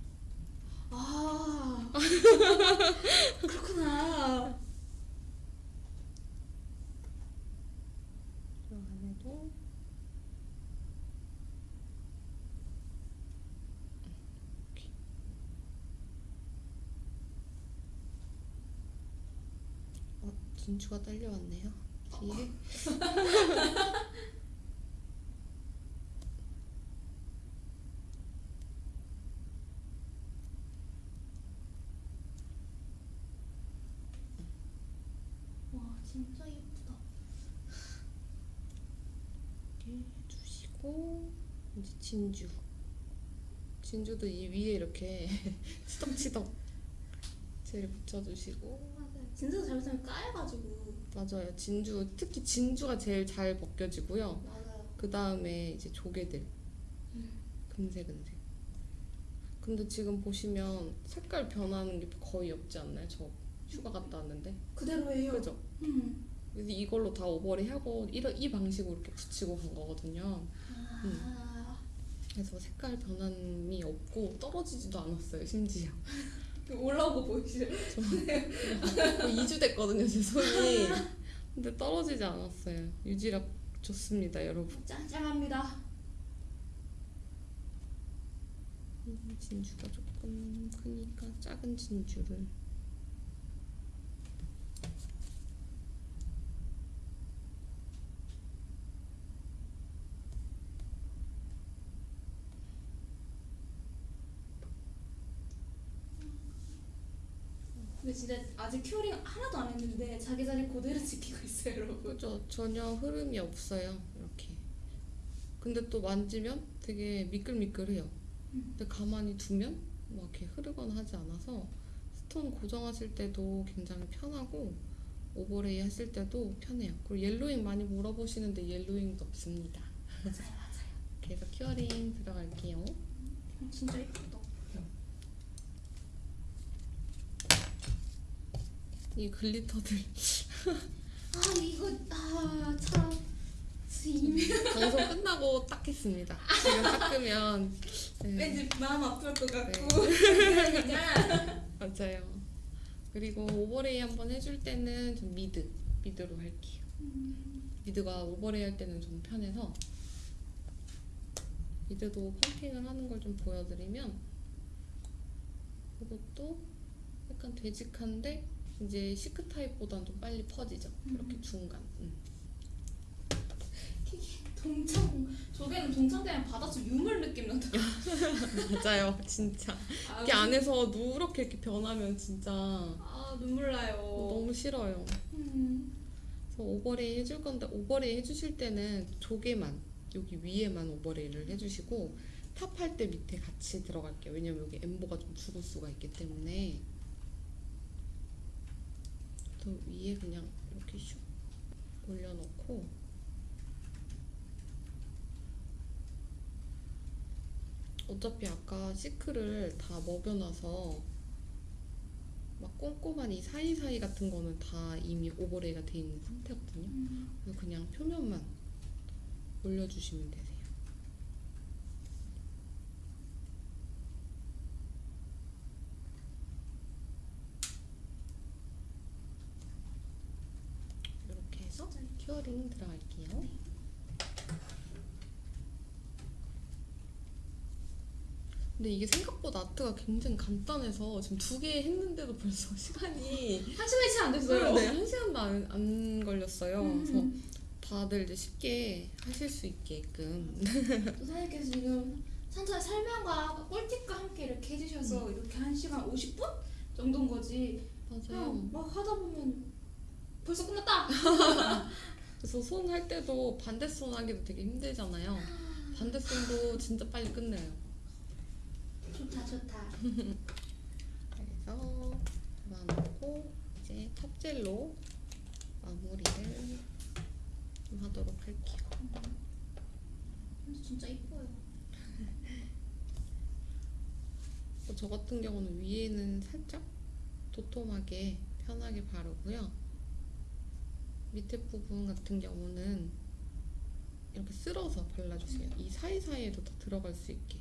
아 <laughs> 그렇구나. 이 안에도 이렇게. 어, 진주가 딸려왔네요. 뒤에. <laughs> 와 진짜 예쁘다. 이렇게 해주시고 이제 진주. 진주도 이 위에 이렇게 <laughs> 치덕치덕 젤 붙여주시고 맞아요. 진짜 잘못하면 까여가지고. 맞아요. 진주 특히 진주가 제일 잘 벗겨지고요. 맞아요. 그 다음에 이제 조개들 음. 금색 금색. 근데 지금 보시면 색깔 변하는 게 거의 없지 않나요? 저 휴가 갔다 왔는데 그대로예요. 그죠? 음. 그래서 이걸로 다 오버리 하고 이, 이 방식으로 이렇게 붙이고 간 거거든요. 아. 그래서 색깔 변함이 없고 떨어지지도 않았어요. 심지어 올라온 거 보이시죠? 거의 2주 <laughs> 됐거든요. 제 손이 <laughs> 근데 떨어지지 않았어요. 유지력 좋습니다, 여러분. 짱짱합니다. 음, 진주가 조금 크니까 작은 진주를 근데 진짜 아직 curing 하나도 안 했는데 자기 자리 그대로 <laughs> 지키고 있어요, 여러분. 그죠? 전혀 흐름이 없어요. 이렇게. 근데 또 만지면 되게 미끌미끌해요. 음. 근데 가만히 두면 막 이렇게 흐르거나 하지 않아서 stone 고정하실 때도 굉장히 편하고 overlay 하실 때도 편해요. 그리고 yellowing 많이 물어보시는데 yellowing도 없습니다. 맞아요, 맞아요. <laughs> 그래서 curing 들어갈게요. 어, 진짜 예쁘다. 이 glitter들 아 이거 아참. 방송 끝나고 닦겠습니다. 지금 닦으면 네, 왠지 마음 아플 것 같고. 그냥. <laughs> 맞아요. 그리고 overlay 한번 해줄 때는 좀 mid mid로 할게요. mid가 overlay 할 때는 좀 편해서 mid도 pumping을 하는 걸 좀 보여드리면 이것도 약간 되직한데 이제 thick 타입보다는 좀 빨리 퍼지죠. 이렇게 중간. 음. 동창 조개는 동창되면 바닷속 유물 느낌 난다. <laughs> 맞아요, 진짜. 아, 이게 안에서 누렇게 이렇게 변하면 진짜 아 눈물 나요. 너무 싫어요. 음. 그래서 overlay 해줄 건데 overlay 해주실 때는 조개만 여기 위에만 overlay를 해주시고 top 할 때 밑에 같이 들어갈게요. 왜냐면 여기 엠보가 좀 죽을 수가 있기 때문에 또 위에 그냥 이렇게 슉 올려놓고 어차피 아까 thick를 다 먹여놔서 막 꼼꼼한 이 사이사이 같은 거는 다 이미 overlay가 돼 있는 상태거든요. 음. 그래서 그냥 표면만 올려주시면 되세요. 이렇게 해서 큐어링 들어갈게요. 근데 이게 생각보다 아트가 굉장히 간단해서 지금 두 개 했는데도 벌써 <laughs> 시간이 한 시간이 채 안 됐어요. 네, 한 시간도 안, 안 걸렸어요. 그래서 음. 다들 이제 쉽게 하실 수 있게끔 <laughs> 또 사장님께서 지금 천천히 설명과 꿀팁과 함께 이렇게 해주셔서 이렇게 한 시간 50분 정도인 거지. 맞아요. 막 하다 보면 벌써 끝났다. <laughs> 그래서 손 할 때도 반대 손 하기도 되게 힘들잖아요. 반대 손도 진짜 빨리 끝내요. 좋다 좋다. <laughs> 그래서 잡아놓고 이제 탑젤로 마무리를 좀 하도록 할게요. 근데 진짜 이뻐요. <laughs> 어, 저 같은 경우는 위에는 살짝 도톰하게 편하게 바르고요. 밑에 부분 같은 경우는 이렇게 쓸어서 발라주세요. 이 사이사이에도 더 들어갈 수 있게.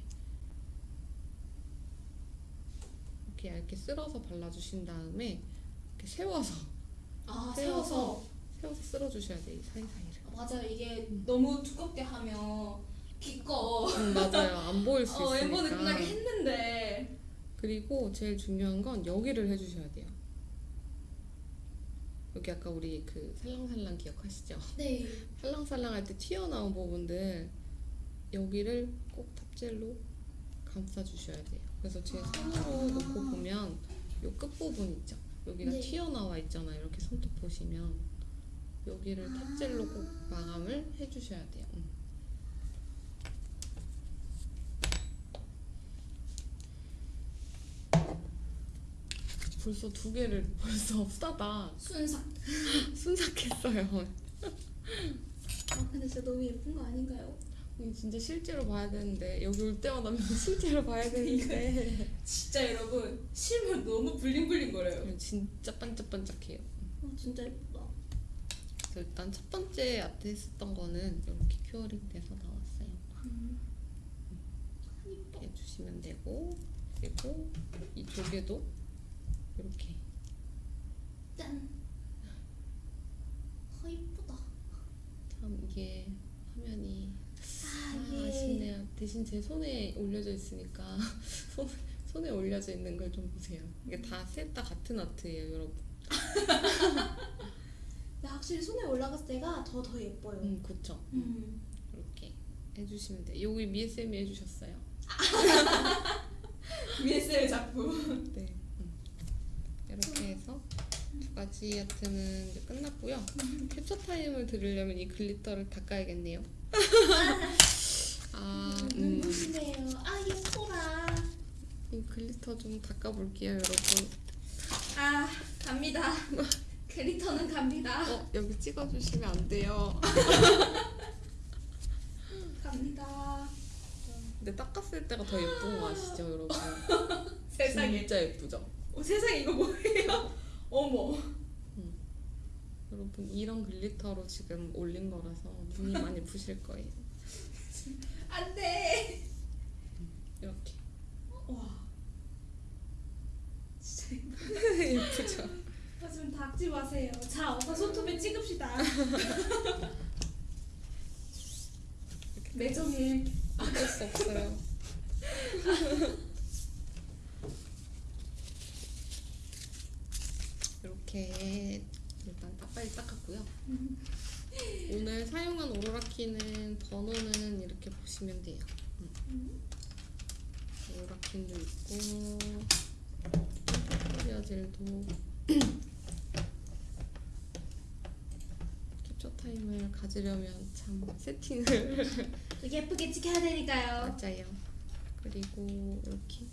이렇게 얇게 쓸어서 발라주신 다음에 이렇게 세워서 아 세워서. 세워서 쓸어주셔야 돼요. 이 사이사이를. 맞아요. 이게 너무 두껍게 하면 기꺼. 음, 맞아요. 안 보일 수 <laughs> 어 엠버는 있으니까. 끝나게 했는데. 그리고 제일 중요한 건 여기를 해주셔야 돼요. 여기 아까 우리 그 살랑살랑 기억하시죠? 네. <laughs> 살랑살랑 할 때 튀어나온 부분들 여기를 꼭 탑젤로 감싸주셔야 돼요. 그래서 제 손으로 놓고 보면 요 끝부분 있죠? 여기가 네. 튀어나와 있잖아요. 이렇게 손톱 보시면 여기를 탑젤로 꼭 마감을 해주셔야 돼요. 음. 벌써 두 개를 <laughs> 벌써 싸다 순삭. <laughs> 순삭했어요. 아 근데 진짜 너무 예쁜 거 아닌가요? 진짜 실제로 봐야 되는데 여기 올 때마다 <laughs> 실제로 봐야 되는데 진짜 여러분 실물 너무 bling bling 거려요. 진짜 반짝반짝해요. 아 진짜 예쁘다. 그래서 일단 첫 번째 아트 했었던 거는 이렇게 curing 돼서 나왔어요. 음. 이렇게 해주시면 되고 그리고 이 조개도 이렇게 짠. 아 이쁘다. 참 이게 화면이 아 아, 이게 아쉽네요. 대신 제 손에 올려져 있으니까 <laughs> 손, 손에 올려져 있는 걸 좀 보세요. 이게 다셋다 같은 아트예요, 여러분. <laughs> 근데 확실히 손에 올라갔을 때가 더 더 예뻐요. 음, 그쵸. 음. 이렇게 해주시면 돼요. 여기 미애쌤이 해주셨어요. <laughs> VSL 작품. 네. 음. 이렇게 해서 두 가지 art는 이제 끝났고요. 캡처 타임을 드리려면 이 glitter를 닦아야겠네요. <laughs> 아, 음, 눈부시네요. 아 예뻐라. 이 glitter 좀 닦아볼게요, 여러분. 아 갑니다. <laughs> glitter는 갑니다. 어, 여기 찍어주시면 안 돼요. <laughs> 갑니다. 근데 닦았을 때가 더 예쁜 거 아시죠, 여러분? 세상에. 진짜 예쁘죠? 어, 세상에 이거 뭐예요? <laughs> 어머. 여러분 이런 글리터로 지금 올린 거라서 눈이 많이 부실 거예요. <laughs> 안 돼. 이렇게 와. 진짜 <laughs> 예쁘죠? 하지만 닦지 마세요. 자, 어서 손톱에 찍읍시다. 매정해. 어쩔 수 없어요. 이렇게 일단 딱 빨리 닦았고요. <laughs> 오늘 사용한 오로라키는 번호는 이렇게 보시면 돼요. 음. 오로라킨도 있고 클리어 젤도 <clears throat> 캡처 타임을 가지려면 참 세팅을 예쁘게 찍혀야 되니까요. <laughs> 맞아요. 그리고 이렇게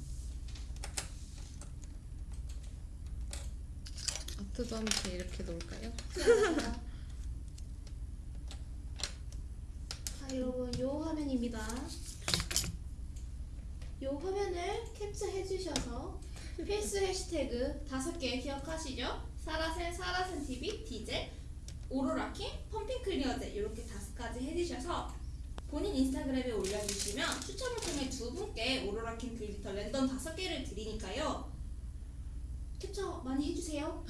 아트도 함께 이렇게 놓을까요? 자, 여러분, 요 화면입니다. 요 화면을 캡처해 주셔서 필수 해시태그 다섯 개 기억하시죠? 사라센, 사라센 TV, 디젤, 오로라킨, pumping clear젤 이렇게 다섯 가지 해주셔서 본인 인스타그램에 올려주시면 추첨을 통해 두 분께 오로라킨 glitter random 다섯 개를 드리니까요. 캡처 많이 해주세요.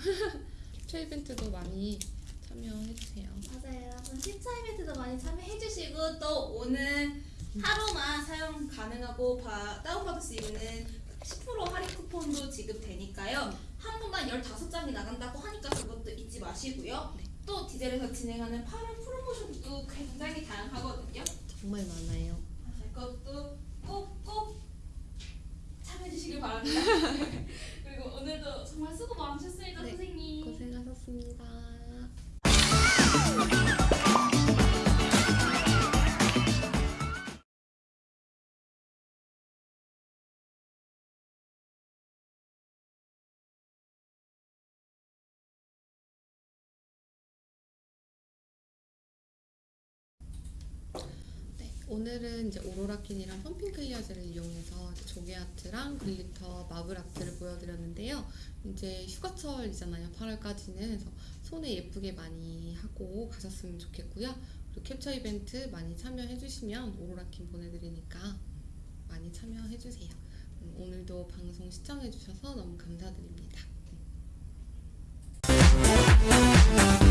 캡처 이벤트도 많이 참여해주세요. 맞아요. 여러분 시차 이벤트도 많이 참여해주시고 또 오늘 하루만 사용 가능하고 바, 다운받을 수 있는 10% 할인 쿠폰도 지급되니까요. 한 분당 15장이 나간다고 하니까 그것도 잊지 마시고요. 또 디젤에서 진행하는 8월 프로모션도 굉장히 다양하거든요. 정말 많아요. 그것도 꼭꼭 참여해주시길 바랍니다. <laughs> 그리고 오늘도 정말 수고 많으셨습니다, 네, 선생님. 고생하셨습니다. 오늘은 이제 오로라킨이랑 pumping clear 젤을 이용해서 조개 art랑 glitter, marble art를 보여드렸는데요. 이제 휴가철이잖아요. 8월까지는 그래서 손에 예쁘게 많이 하고 가셨으면 좋겠고요. 그리고 캡처 이벤트 많이 참여해주시면 오로라킨 보내드리니까 많이 참여해주세요. 음, 오늘도 방송 시청해주셔서 너무 감사드립니다. 네.